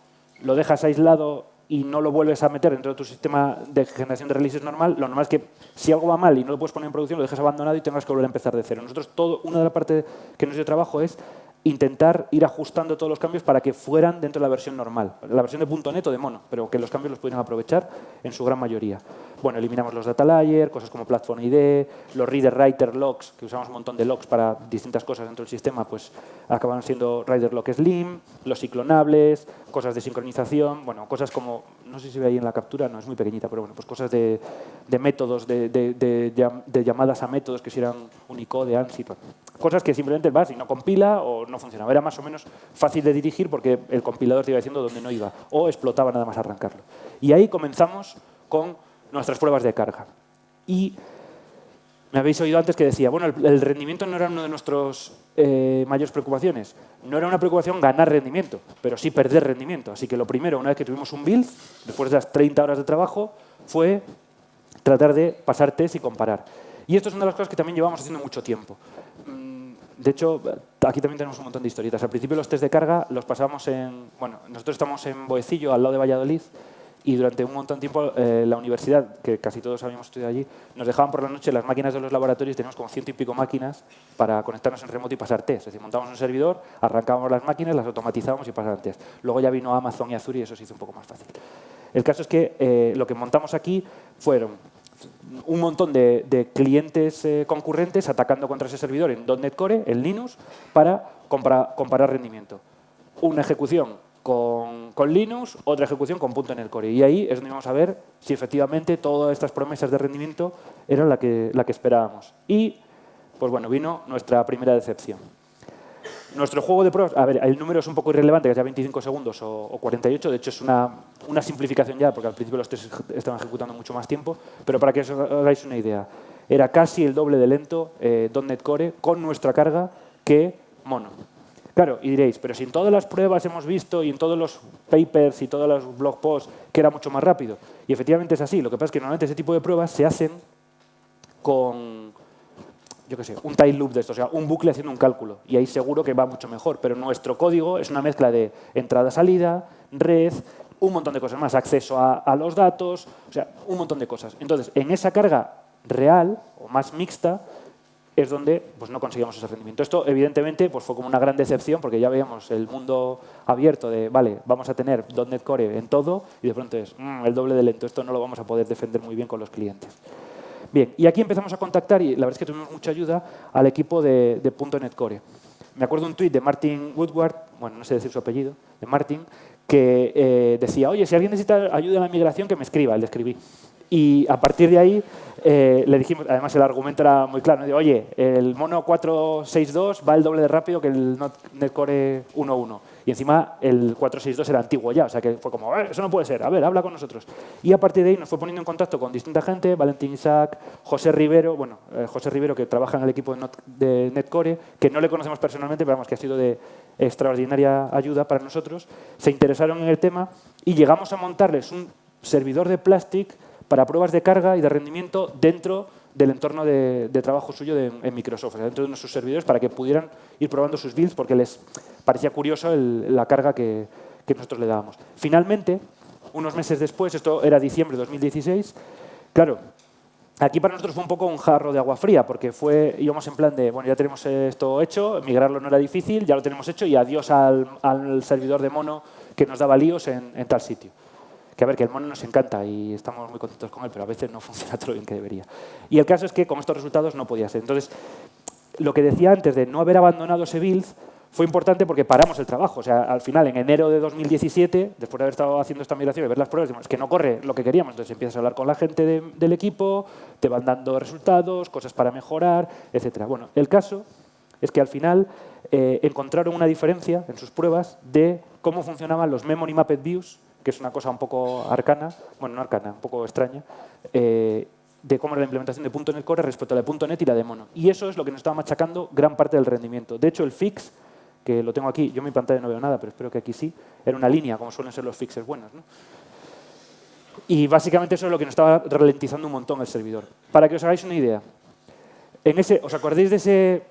lo dejas aislado y no lo vuelves a meter dentro de tu sistema de generación de releases normal, lo normal es que si algo va mal y no lo puedes poner en producción, lo dejas abandonado y tengas que volver a empezar de cero. Nosotros, todo, una de las partes que nos dio trabajo es intentar ir ajustando todos los cambios para que fueran dentro de la versión normal, la versión de .NET o de Mono, pero que los cambios los pudieran aprovechar en su gran mayoría. Bueno, eliminamos los data layer, cosas como platform ID, los reader writer logs, que usamos un montón de logs para distintas cosas dentro del sistema, pues acaban siendo writer log slim, los ciclonables, cosas de sincronización, bueno, cosas como, no sé si ve ahí en la captura, no es muy pequeñita, pero bueno, pues cosas de, métodos, de, llamadas a métodos que si eran Unicode, ANSI, cosas que simplemente vas y no compila o no funcionaba. Era más o menos fácil de dirigir porque el compilador te iba diciendo dónde no iba o explotaba nada más arrancarlo. Y ahí comenzamos con nuestras pruebas de carga. Y me habéis oído antes que decía, bueno, el, rendimiento no era una de nuestras eh, mayores preocupaciones. No era una preocupación ganar rendimiento, pero sí perder rendimiento. Así que lo primero, una vez que tuvimos un build, después de las 30 horas de trabajo, fue tratar de pasar test y comparar. Y esto es una de las cosas que también llevamos haciendo mucho tiempo. Mm, de hecho, aquí también tenemos un montón de historietas. Al principio los test de carga los pasamos en... Bueno, nosotros estamos en Boecillo, al lado de Valladolid, y durante un montón de tiempo eh, la universidad, que casi todos habíamos estudiado allí, nos dejaban por la noche las máquinas de los laboratorios, teníamos como ciento y pico máquinas para conectarnos en remoto y pasar test. Es decir, montábamos un servidor, arrancábamos las máquinas, las automatizábamos y pasábamos test. Luego ya vino Amazon y Azure y eso se hizo un poco más fácil. El caso es que eh, lo que montamos aquí fueron un montón de, clientes eh, concurrentes atacando contra ese servidor en .NET Core, en Linux, para comparar rendimiento. Una ejecución con, Linux, otra ejecución con .NET Core. Y ahí es donde vamos a ver si efectivamente todas estas promesas de rendimiento eran la que, la que esperábamos. Y, pues bueno, vino nuestra primera decepción. Nuestro juego de pruebas, a ver, el número es un poco irrelevante, que sea 25 segundos o, 48, de hecho es una, una, simplificación ya, porque al principio los test estaban ejecutando mucho más tiempo, pero para que os hagáis una idea, era casi el doble de lento eh, .NET Core con nuestra carga que Mono. Claro, y diréis, pero si en todas las pruebas hemos visto y en todos los papers y todos los blog posts que era mucho más rápido. Y efectivamente es así. Lo que pasa es que normalmente ese tipo de pruebas se hacen con, yo qué sé, un time loop de esto, o sea, un bucle haciendo un cálculo. Y ahí seguro que va mucho mejor. Pero nuestro código es una mezcla de entrada-salida, red, un montón de cosas más, acceso a, los datos, o sea, un montón de cosas. Entonces, en esa carga real o más mixta, es donde pues, no conseguimos ese rendimiento. Esto, evidentemente, pues, fue como una gran decepción porque ya veíamos el mundo abierto de, vale, vamos a tener .NET Core en todo y de pronto es mm, el doble de lento. Esto no lo vamos a poder defender muy bien con los clientes. Bien, y aquí empezamos a contactar, y la verdad es que tuvimos mucha ayuda, al equipo de, de Core. Me acuerdo un tuit de Martin Woodward, bueno, no sé decir su apellido, de Martin, que eh, decía, oye, si alguien necesita ayuda en la migración, que me escriba. Le escribí. Y a partir de ahí eh, le dijimos, además el argumento era muy claro, oye, el mono 462 va el doble de rápido que el Netcore 1.1. Y encima el 462 era antiguo ya, o sea que fue como, eh, eso no puede ser, a ver, habla con nosotros. Y a partir de ahí nos fue poniendo en contacto con distinta gente, Valentín Isaac, José Rivero, bueno, eh, José Rivero que trabaja en el equipo de, Netcore, que no le conocemos personalmente, pero vamos, que ha sido de extraordinaria ayuda para nosotros, se interesaron en el tema y llegamos a montarles un servidor de Plastic para pruebas de carga y de rendimiento dentro del entorno de, trabajo suyo en Microsoft, dentro de nuestros servidores, para que pudieran ir probando sus builds, porque les parecía curioso la carga que, nosotros le dábamos. Finalmente, unos meses después, esto era diciembre de 2016, claro, aquí para nosotros fue un poco un jarro de agua fría, porque fue, íbamos en plan de, bueno, ya tenemos esto hecho, migrarlo no era difícil, ya lo tenemos hecho y adiós al, servidor de mono que nos daba líos en tal sitio que a ver, que el mono nos encanta y estamos muy contentos con él, pero a veces no funciona todo lo bien que debería. Y el caso es que con estos resultados no podía ser. Entonces, lo que decía antes de no haber abandonado ese build fue importante porque paramos el trabajo. O sea, al final, en enero de 2017, después de haber estado haciendo esta migración y ver las pruebas, decimos, que no corre lo que queríamos. Entonces empiezas a hablar con la gente del equipo, te van dando resultados, cosas para mejorar, etc. Bueno, el caso es que al final eh, encontraron una diferencia en sus pruebas de cómo funcionaban los Memory Mapped Views que es una cosa un poco arcana, bueno, no arcana, un poco extraña, eh, de cómo era la implementación de .NET Core respecto a la de .NET y la de Mono. Y eso es lo que nos estaba machacando gran parte del rendimiento. De hecho, el fix que lo tengo aquí, yo en mi pantalla no veo nada, pero espero que aquí sí, era una línea, como suelen ser los fixes buenos. ¿no? Y básicamente eso es lo que nos estaba ralentizando un montón el servidor. Para que os hagáis una idea, en ese, ¿os acordáis de ese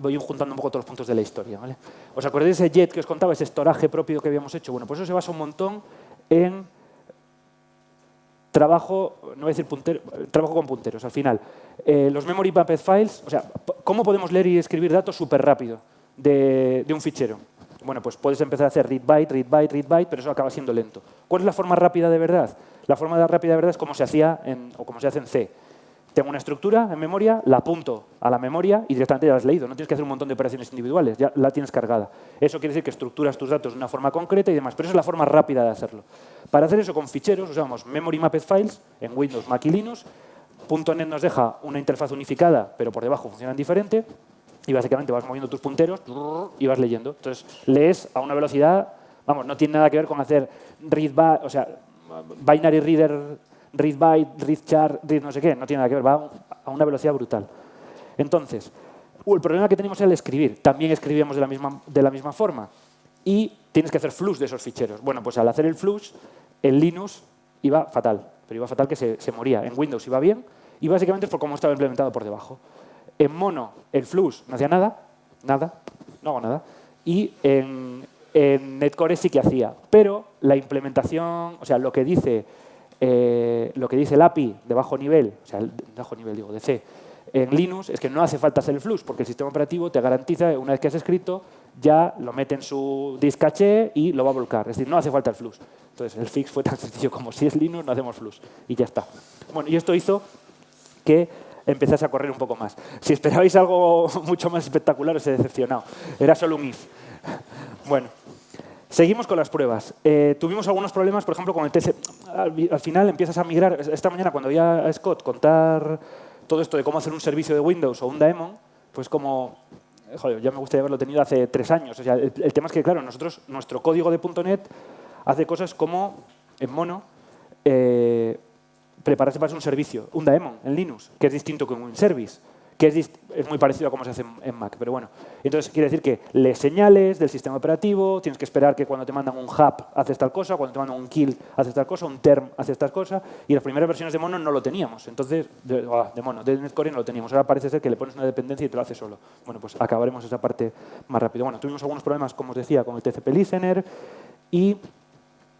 voy juntando un poco todos los puntos de la historia. ¿vale? ¿Os acordáis de ese jet que os contaba, ese estoraje propio que habíamos hecho? Bueno, pues eso se basa un montón en trabajo, no voy a decir puntero, trabajo con punteros. Al final, eh, los memory mapped files, o sea, ¿cómo podemos leer y escribir datos súper rápido de, de un fichero? Bueno, pues puedes empezar a hacer read byte, read byte, read byte, pero eso acaba siendo lento. ¿Cuál es la forma rápida de verdad? La forma rápida de verdad es como se hacía en, o como se hace en C tengo una estructura en memoria, la apunto a la memoria y directamente ya la has leído. No tienes que hacer un montón de operaciones individuales, ya la tienes cargada. Eso quiere decir que estructuras tus datos de una forma concreta y demás, pero esa es la forma rápida de hacerlo. Para hacer eso con ficheros usamos Memory Mapped Files en Windows, Mac y Linux. .NET nos deja una interfaz unificada, pero por debajo funcionan diferente. Y básicamente vas moviendo tus punteros y vas leyendo. Entonces lees a una velocidad, vamos, no tiene nada que ver con hacer read, o sea, binary reader read byte, read char, read no sé qué, no tiene nada que ver, va a una velocidad brutal. Entonces, uh, el problema que tenemos era el escribir. También escribíamos de la misma, de la misma forma. Y tienes que hacer flush de esos ficheros. Bueno, pues al hacer el flush, en Linux iba fatal. Pero iba fatal que se, se moría. En Windows iba bien. Y básicamente es por cómo estaba implementado por debajo. En mono, el flush no hacía nada. Nada. No hago nada. Y en, en Netcore sí que hacía. Pero la implementación, o sea, lo que dice eh, lo que dice el API de bajo nivel, o sea, de bajo nivel digo, de C, en Linux es que no hace falta hacer el flux, porque el sistema operativo te garantiza, una vez que has escrito, ya lo mete en su disk caché y lo va a volcar. Es decir, no hace falta el flux. Entonces, el fix fue tan sencillo como si es Linux, no hacemos flux. Y ya está. Bueno, y esto hizo que empezase a correr un poco más. Si esperabais algo mucho más espectacular, os he decepcionado. Era solo un if. Bueno, Seguimos con las pruebas. Eh, tuvimos algunos problemas, por ejemplo, con el TC. Al, final empiezas a migrar. Esta mañana, cuando oía a Scott contar todo esto de cómo hacer un servicio de Windows o un daemon, pues como... Joder, ya me gustaría haberlo tenido hace tres años. O sea, el, tema es que, claro, nosotros, nuestro código de .NET hace cosas como, en mono, eh, prepararse para hacer un servicio, un daemon en Linux, que es distinto que un service que es, muy parecido a cómo se hace en, Mac, pero bueno. Entonces, quiere decir que le señales del sistema operativo, tienes que esperar que cuando te mandan un hub haces tal cosa, cuando te mandan un kill haces tal cosa, un term haces tal cosa, y las primeras versiones de Mono no lo teníamos. Entonces, de, ah, Mono, de Netcore no lo teníamos. Ahora parece ser que le pones una dependencia y te lo hace solo. Bueno, pues acabaremos esa parte más rápido. Bueno, tuvimos algunos problemas, como os decía, con el TCP Listener y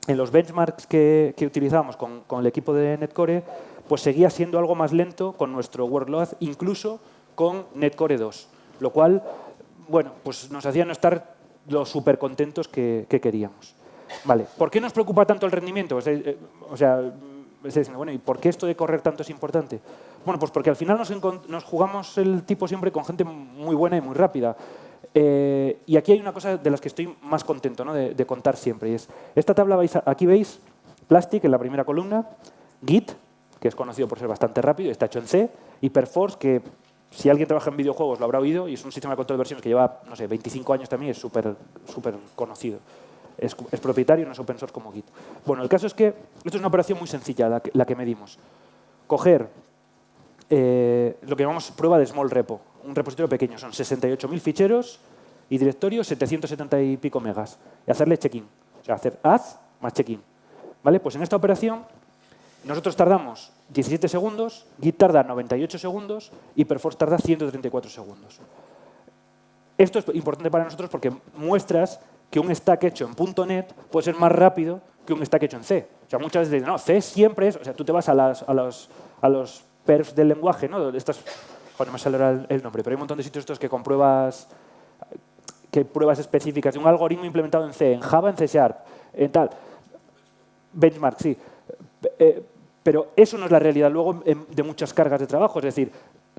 en los benchmarks que, que con, con el equipo de Netcore, pues seguía siendo algo más lento con nuestro workload, incluso con Netcore 2, lo cual bueno, pues nos hacía no estar los súper contentos que, queríamos. Vale. ¿Por qué nos preocupa tanto el rendimiento? Eh, o sea, bueno, ¿y por qué esto de correr tanto es importante? Bueno, pues porque al final nos, jugamos el tipo siempre con gente muy buena y muy rápida. Eh, y aquí hay una cosa de las que estoy más contento ¿no? de, contar siempre. Y es, esta tabla, aquí veis Plastic en la primera columna, Git, que es conocido por ser bastante rápido, está hecho en C, y Perforce, que si alguien trabaja en videojuegos lo habrá oído, y es un sistema de control de versiones que lleva, no sé, 25 años también, es súper súper conocido. Es, propietario, no es open source como Git. Bueno, el caso es que esto es una operación muy sencilla, la que, la que medimos. Coger eh, lo que llamamos prueba de small repo, un repositorio pequeño, son 68.000 ficheros y directorios 770 y pico megas, y hacerle check-in, o sea, hacer add más check-in. ¿Vale? Pues en esta operación nosotros tardamos 17 segundos, Git tarda 98 segundos y Perforce tarda 134 segundos. Esto es importante para nosotros porque muestras que un stack hecho en .NET puede ser más rápido que un stack hecho en C. O sea, muchas veces dicen, no, C siempre es... O sea, tú te vas a, los, a perfs del lenguaje, ¿no? Estas, joder, me sale el, nombre, pero hay un montón de sitios estos que compruebas que pruebas específicas de un algoritmo implementado en C, en Java, en C Sharp, en tal. Benchmark, sí. Eh, pero eso no es la realidad luego de muchas cargas de trabajo. Es decir,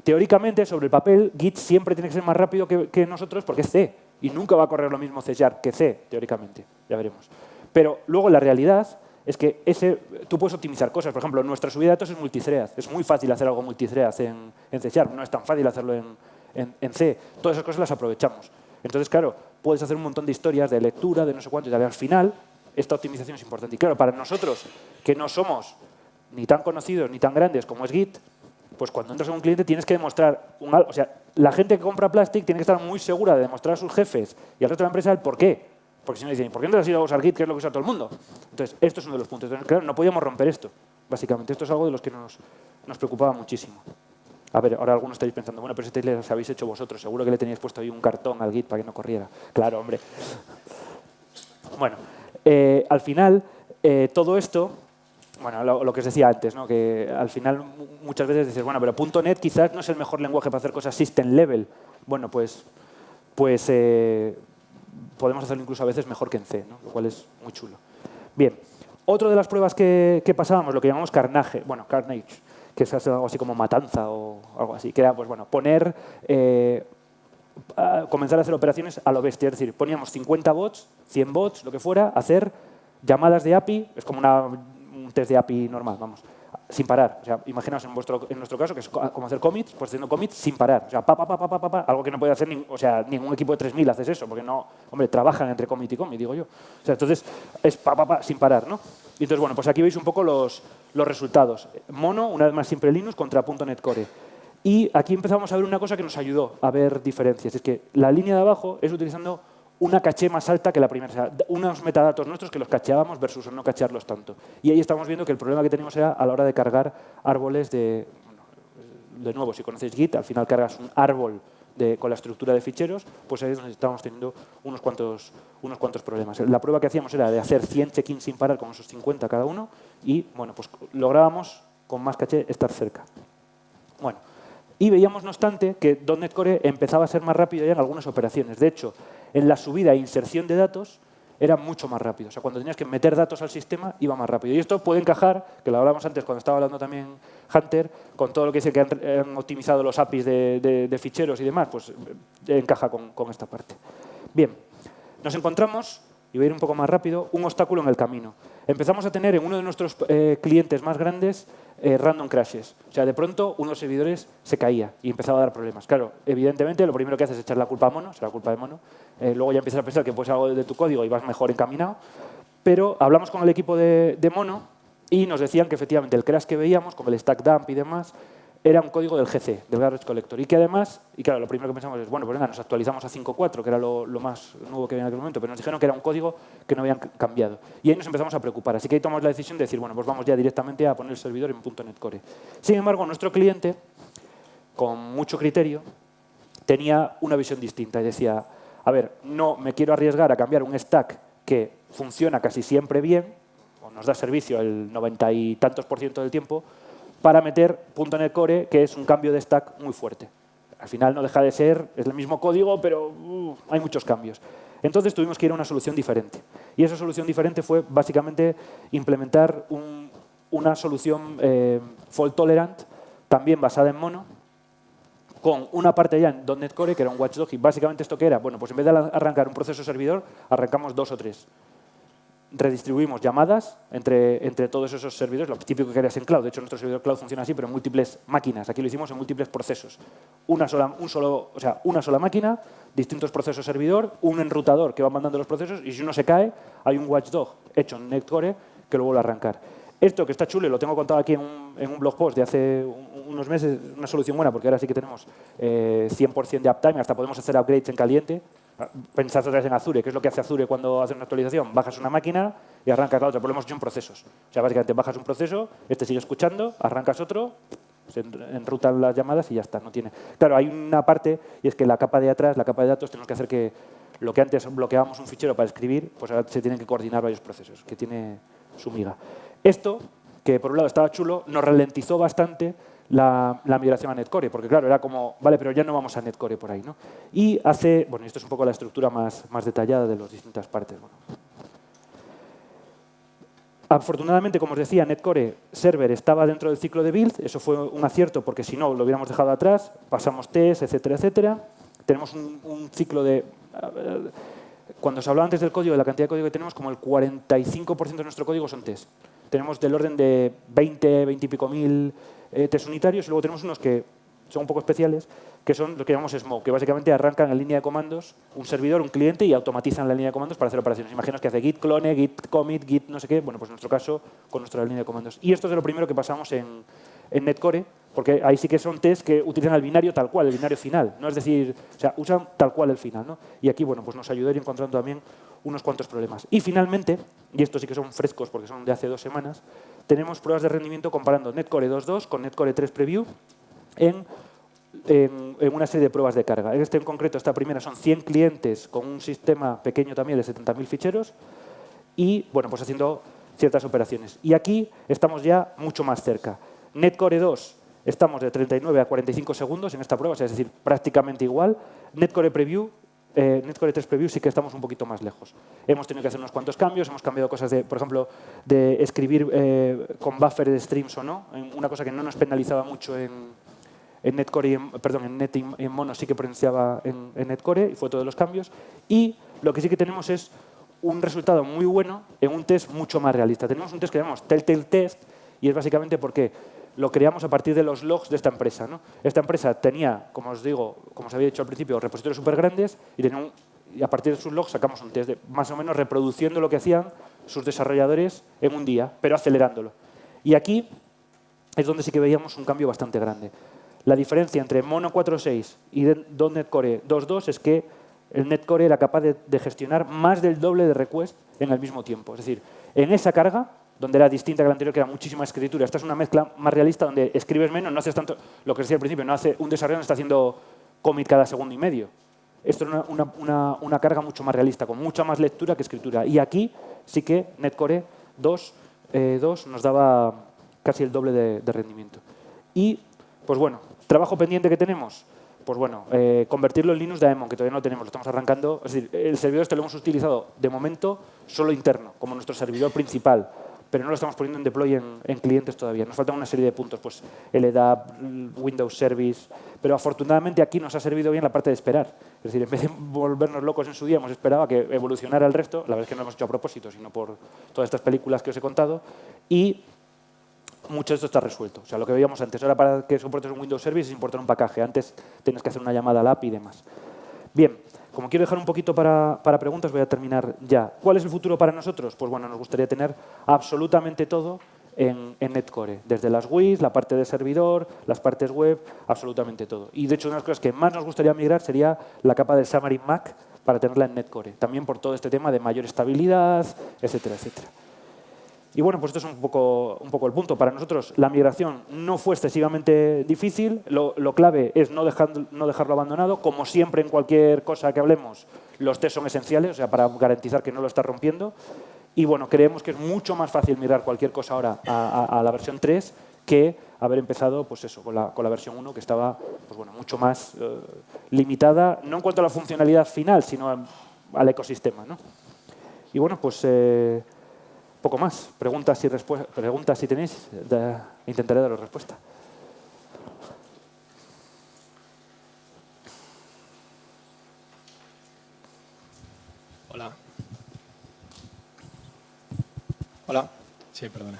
teóricamente, sobre el papel, Git siempre tiene que ser más rápido que, nosotros porque es C. Y nunca va a correr lo mismo C que C, teóricamente. Ya veremos. Pero luego la realidad es que ese, tú puedes optimizar cosas. Por ejemplo, nuestra subida de datos es multithread. Es muy fácil hacer algo multithread en, en C No es tan fácil hacerlo en, en, C. Todas esas cosas las aprovechamos. Entonces, claro, puedes hacer un montón de historias de lectura, de no sé cuánto, y al final esta optimización es importante. Y claro, para nosotros, que no somos ni tan conocidos ni tan grandes como es Git, pues cuando entras en un cliente tienes que demostrar, un, o sea, la gente que compra Plastic tiene que estar muy segura de demostrar a sus jefes y al resto de la empresa el por qué. Porque si no dicen, ¿por qué no te has ido a usar Git, que es lo que usa todo el mundo? Entonces, esto es uno de los puntos. Entonces, claro, no podíamos romper esto, básicamente. Esto es algo de los que nos, preocupaba muchísimo. A ver, ahora algunos estáis pensando, bueno, pero este lo habéis hecho vosotros, seguro que le teníais puesto ahí un cartón al Git para que no corriera. Claro, hombre. Bueno, eh, al final, eh, todo esto, bueno, lo, que os decía antes, ¿no? que al final muchas veces dices, bueno, pero .NET quizás no es el mejor lenguaje para hacer cosas system level. Bueno, pues, pues eh, podemos hacerlo incluso a veces mejor que en C, lo cual es muy chulo. Bien, otra de las pruebas que, que pasábamos, lo que llamamos carnage, bueno, carnage, que es algo así como matanza o algo así, que era, pues bueno, poner, eh, comenzar a hacer operaciones a lo bestia, es decir, poníamos 50 bots, 100 bots, lo que fuera, hacer llamadas de API, es como una, un test de API normal, vamos, sin parar. O sea, imaginaos en, vuestro, en nuestro caso, que es como hacer commits, pues haciendo commits sin parar. O sea, pa, pa, pa, pa, pa, pa, algo que no puede hacer o sea, ningún equipo de 3.000 haces eso, porque no, hombre, trabajan entre commit y commit, digo yo. O sea, entonces es pa, pa, pa, sin parar, ¿no? Y entonces, bueno, pues aquí veis un poco los, los resultados. Mono, una vez más siempre Linux, contra .NET Core. Y aquí empezamos a ver una cosa que nos ayudó a ver diferencias. Es que la línea de abajo es utilizando una caché más alta que la primera. O sea, unos metadatos nuestros que los cacheábamos versus no cachearlos tanto. Y ahí estamos viendo que el problema que teníamos era a la hora de cargar árboles de... de nuevo, si conocéis Git, al final cargas un árbol con la estructura de ficheros, pues ahí es donde estábamos teniendo unos cuantos, unos cuantos problemas. La prueba que hacíamos era de hacer 100 check-ins sin parar con esos 50 cada uno y bueno, pues lográbamos con más caché estar cerca. Bueno, y veíamos, no obstante, que .NET Core empezaba a ser más rápido ya en algunas operaciones. De hecho, en la subida e inserción de datos era mucho más rápido. O sea, cuando tenías que meter datos al sistema, iba más rápido. Y esto puede encajar, que lo hablábamos antes cuando estaba hablando también Hunter, con todo lo que dice que han, optimizado los APIs de, ficheros y demás, pues eh, encaja con, esta parte. Bien, nos encontramos, y voy a ir un poco más rápido, un obstáculo en el camino. Empezamos a tener en uno de nuestros eh, clientes más grandes eh, random crashes. O sea, de pronto uno de los servidores se caía y empezaba a dar problemas. Claro, evidentemente lo primero que haces es echar la culpa a Mono, será culpa de Mono. Eh, luego ya empiezas a pensar que puede ser algo de tu código y vas mejor encaminado. Pero hablamos con el equipo de, de Mono y nos decían que efectivamente el crash que veíamos, con el stack dump y demás, era un código del GC, del Garbage Collector. Y que además, y claro, lo primero que pensamos es, bueno, pues venga, nos actualizamos a 5.4, que era lo, más nuevo que había en aquel momento, pero nos dijeron que era un código que no habían cambiado. Y ahí nos empezamos a preocupar. Así que ahí tomamos la decisión de decir, bueno, pues vamos ya directamente a poner el servidor en .NET Core. Sin embargo, nuestro cliente, con mucho criterio, tenía una visión distinta y decía, a ver, no me quiero arriesgar a cambiar un stack que funciona casi siempre bien, o nos da servicio el noventa y tantos por ciento del tiempo, para meter .NET Core, que es un cambio de stack muy fuerte. Al final no deja de ser, es el mismo código, pero uh, hay muchos cambios. Entonces tuvimos que ir a una solución diferente. Y esa solución diferente fue básicamente implementar una solución eh, fault tolerant, también basada en mono, con una parte ya en .NET Core, que era un watchdog, y básicamente esto que era, bueno, pues en vez de arrancar un proceso servidor, arrancamos dos o tres redistribuimos llamadas entre, entre todos esos servidores, lo típico que harías en cloud. De hecho, nuestro servidor cloud funciona así, pero en múltiples máquinas. Aquí lo hicimos en múltiples procesos. Una sola, un solo, o sea, una sola máquina, distintos procesos servidor, un enrutador que va mandando los procesos y si uno se cae, hay un watchdog hecho en NetCore que lo vuelve a arrancar. Esto que está chulo lo tengo contado aquí en un, en un blog post de hace unos meses, una solución buena porque ahora sí que tenemos 100% eh, de uptime, hasta podemos hacer upgrades en caliente, Pensad otra vez en Azure. ¿Qué es lo que hace Azure cuando hace una actualización? Bajas una máquina y arrancas la otra. Pero lo hemos hecho en procesos. O sea, básicamente bajas un proceso, este sigue escuchando, arrancas otro, se enrutan las llamadas y ya está. No tiene. Claro, hay una parte y es que la capa de atrás, la capa de datos, tenemos que hacer que lo que antes bloqueábamos un fichero para escribir, pues ahora se tienen que coordinar varios procesos, que tiene su miga. Esto, que por un lado estaba chulo, nos ralentizó bastante la, migración a Netcore, porque claro, era como, vale, pero ya no vamos a Netcore por ahí. ¿no? Y hace, bueno, esto es un poco la estructura más, más detallada de las distintas partes. Afortunadamente, como os decía, Netcore Server estaba dentro del ciclo de build, eso fue un acierto porque si no lo hubiéramos dejado atrás, pasamos test, etcétera, etcétera. Tenemos un, ciclo de... Cuando se hablaba antes del código, de la cantidad de código que tenemos, como el 45% de nuestro código son test. Tenemos del orden de 20, 20 y pico mil eh, test unitarios y luego tenemos unos que son un poco especiales, que son lo que llamamos Smoke, que básicamente arrancan en línea de comandos un servidor, un cliente y automatizan la línea de comandos para hacer operaciones. Imaginaos que hace git clone, git commit, git no sé qué, bueno, pues en nuestro caso con nuestra línea de comandos. Y esto es de lo primero que pasamos en, en Netcore, porque ahí sí que son test que utilizan el binario tal cual, el binario final, no es decir, o sea, usan tal cual el final, ¿no? Y aquí, bueno, pues nos ayudó encontrando también unos cuantos problemas. Y finalmente, y estos sí que son frescos porque son de hace dos semanas, tenemos pruebas de rendimiento comparando Netcore 2.2 con Netcore 3 Preview en, una serie de pruebas de carga. En este en concreto, esta primera son 100 clientes con un sistema pequeño también de 70.000 ficheros y, bueno, pues haciendo ciertas operaciones. Y aquí estamos ya mucho más cerca. Netcore 2 estamos de 39 a 45 segundos en esta prueba, es decir, prácticamente igual. Netcore Preview eh, Netcore 3 Preview sí que estamos un poquito más lejos. Hemos tenido que hacer unos cuantos cambios, hemos cambiado cosas de, por ejemplo, de escribir eh, con buffer de streams o no, una cosa que no nos penalizaba mucho en, en Netcore, y en, perdón, en Net y en Mono sí que potenciaba en, en, Netcore y fue todos los cambios. Y lo que sí que tenemos es un resultado muy bueno en un test mucho más realista. Tenemos un test que llamamos Telltale Test y es básicamente porque lo creamos a partir de los logs de esta empresa. ¿no? Esta empresa tenía, como os digo, como os había dicho al principio, repositorios súper grandes y, a partir de sus logs sacamos un test de, más o menos reproduciendo lo que hacían sus desarrolladores en un día, pero acelerándolo. Y aquí es donde sí que veíamos un cambio bastante grande. La diferencia entre Mono 4.6 y .NET Core 2.2 es que el NetCore era capaz de, de gestionar más del doble de requests en el mismo tiempo. Es decir, en esa carga donde era distinta que la anterior, que era muchísima escritura. Esta es una mezcla más realista donde escribes menos, no haces tanto, lo que decía al principio, no hace un desarrollador no está haciendo commit cada segundo y medio. Esto es una, carga mucho más realista, con mucha más lectura que escritura. Y aquí sí que Netcore 2, eh, nos daba casi el doble de, rendimiento. Y, pues bueno, trabajo pendiente que tenemos, pues bueno, eh, convertirlo en Linux Daemon, que todavía no tenemos, lo estamos arrancando. Es decir, el servidor este lo hemos utilizado de momento solo interno, como nuestro servidor principal pero no lo estamos poniendo en deploy en, clientes todavía. Nos faltan una serie de puntos, pues LDAP, Windows Service, pero afortunadamente aquí nos ha servido bien la parte de esperar. Es decir, en vez de volvernos locos en su día, hemos esperado a que evolucionara el resto, la verdad es que no lo hemos hecho a propósito, sino por todas estas películas que os he contado, y mucho de esto está resuelto. O sea, lo que veíamos antes, ahora para que soportes un Windows Service es importar un pacaje, antes tienes que hacer una llamada al API y demás. Bien, como quiero dejar un poquito para, preguntas, voy a terminar ya. ¿Cuál es el futuro para nosotros? Pues bueno, nos gustaría tener absolutamente todo en, Netcore, desde las WIS, la parte de servidor, las partes web, absolutamente todo. Y de hecho, una de las cosas que más nos gustaría migrar sería la capa del Xamarin Mac para tenerla en Netcore, también por todo este tema de mayor estabilidad, etcétera, etcétera. Y bueno, pues esto es un poco, un poco el punto. Para nosotros la migración no fue excesivamente difícil. Lo, clave es no, no dejarlo abandonado. Como siempre en cualquier cosa que hablemos, los test son esenciales, o sea, para garantizar que no lo está rompiendo. Y bueno, creemos que es mucho más fácil migrar cualquier cosa ahora a, la versión 3 que haber empezado pues eso, con, la, con la versión 1 que estaba pues bueno, mucho más eh, limitada, no en cuanto a la funcionalidad final, sino al ecosistema. ¿no? Y bueno, pues... Eh, poco más. Preguntas si, preguntas si tenéis, intentaré daros respuesta. Hola. Hola. Sí, perdona.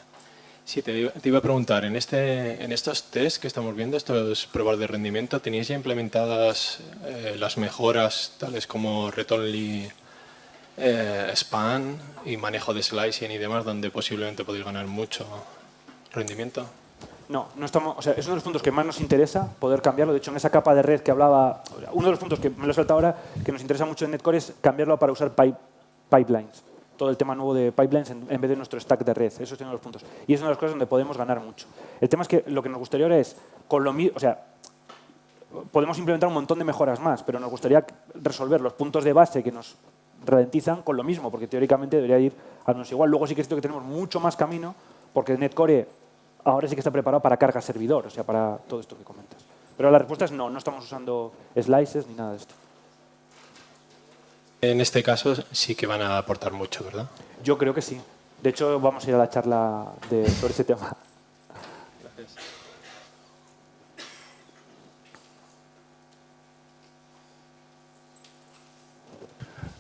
Sí, te, iba a preguntar, en, este, en estos test que estamos viendo, estos pruebas de rendimiento, ¿teníais ya implementadas eh, las mejoras tales como return eh, span y manejo de slicing y demás, donde posiblemente podéis ganar mucho rendimiento? No, no estamos, o sea, es uno de los puntos que más nos interesa poder cambiarlo. De hecho, en esa capa de red que hablaba, uno de los puntos que me lo he saltado ahora, que nos interesa mucho en Netcore es cambiarlo para usar pipelines. Todo el tema nuevo de pipelines en, vez de nuestro stack de red. Esos son uno de los puntos. Y es una de las cosas donde podemos ganar mucho. El tema es que lo que nos gustaría ahora es, con lo mismo, o sea, podemos implementar un montón de mejoras más, pero nos gustaría resolver los puntos de base que nos ralentizan con lo mismo, porque teóricamente debería ir al menos igual. Luego sí que es cierto que tenemos mucho más camino, porque Netcore ahora sí que está preparado para carga servidor, o sea, para todo esto que comentas. Pero la respuesta es no, no estamos usando slices ni nada de esto. En este caso sí que van a aportar mucho, ¿verdad? Yo creo que sí. De hecho, vamos a ir a la charla de, sobre ese tema.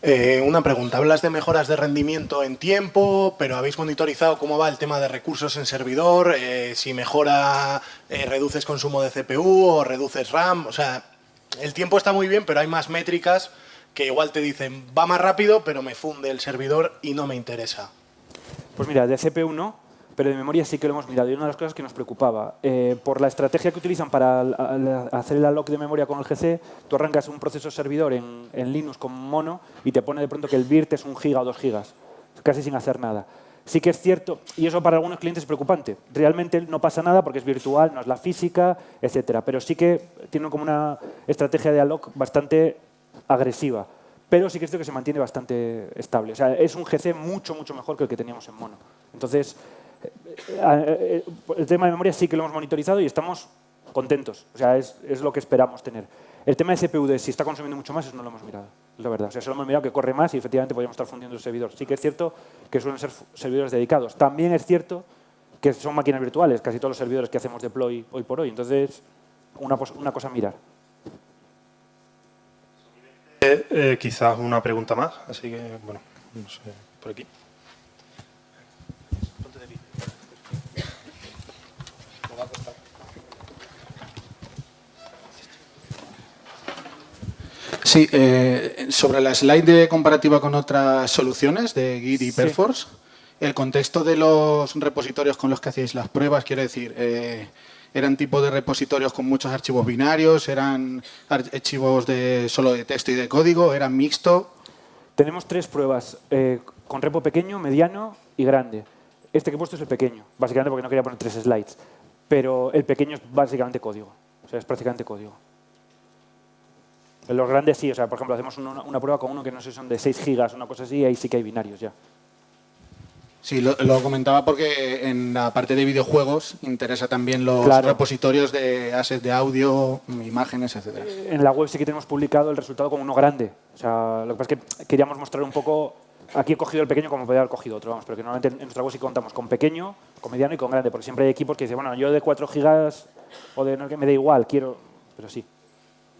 Eh, una pregunta, hablas de mejoras de rendimiento en tiempo, pero ¿habéis monitorizado cómo va el tema de recursos en servidor? Eh, si mejora, eh, reduces consumo de CPU o reduces RAM, o sea, el tiempo está muy bien, pero hay más métricas que igual te dicen, va más rápido, pero me funde el servidor y no me interesa. Pues mira, de CPU no, pero de memoria sí que lo hemos mirado. Y una de las cosas que nos preocupaba, eh, por la estrategia que utilizan para hacer el unlock de memoria con el GC, tú arrancas un proceso servidor en, Linux con mono y te pone de pronto que el BIRT es un giga o dos gigas, casi sin hacer nada. Sí que es cierto, y eso para algunos clientes es preocupante. Realmente no pasa nada porque es virtual, no es la física, etcétera. Pero sí que tiene como una estrategia de unlock bastante agresiva. Pero sí que es cierto que se mantiene bastante estable. O sea, es un GC mucho, mucho mejor que el que teníamos en mono. Entonces, el tema de memoria sí que lo hemos monitorizado y estamos contentos. O sea, es, es lo que esperamos tener. El tema de CPU, si está consumiendo mucho más, eso no lo hemos mirado, la verdad. O sea, solo hemos mirado que corre más y efectivamente podríamos estar fundiendo el servidor. Sí que es cierto que suelen ser servidores dedicados. También es cierto que son máquinas virtuales, casi todos los servidores que hacemos deploy hoy por hoy. Entonces, una, una cosa a mirar. Eh, eh, quizás una pregunta más, así que, bueno, no sé, por aquí. Sí, eh, sobre la slide de comparativa con otras soluciones de Git y Perforce, el contexto de los repositorios con los que hacéis las pruebas, quiero decir, eh, ¿eran tipo de repositorios con muchos archivos binarios? ¿Eran archivos de solo de texto y de código? ¿Eran mixto? Tenemos tres pruebas, eh, con repo pequeño, mediano y grande. Este que he puesto es el pequeño, básicamente porque no quería poner tres slides. Pero el pequeño es básicamente código, o sea, es prácticamente código. En los grandes sí, o sea, por ejemplo, hacemos una, prueba con uno que no sé, son de 6 gigas, una cosa así, y ahí sí que hay binarios ya. Sí, lo, comentaba porque en la parte de videojuegos interesa también los repositorios de assets de audio, imágenes, etc. En la web sí que tenemos publicado el resultado con uno grande. O sea, lo que pasa es que queríamos mostrar un poco... Aquí he cogido el pequeño como podría haber cogido otro, vamos, pero que normalmente en nuestra web sí contamos con pequeño, con mediano y con grande, porque siempre hay equipos que dicen, bueno, yo de 4 gigas o de no, que me da igual, quiero... Pero sí.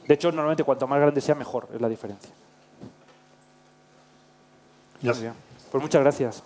De hecho, normalmente cuanto más grande sea, mejor es la diferencia. Ya. Pues muchas gracias.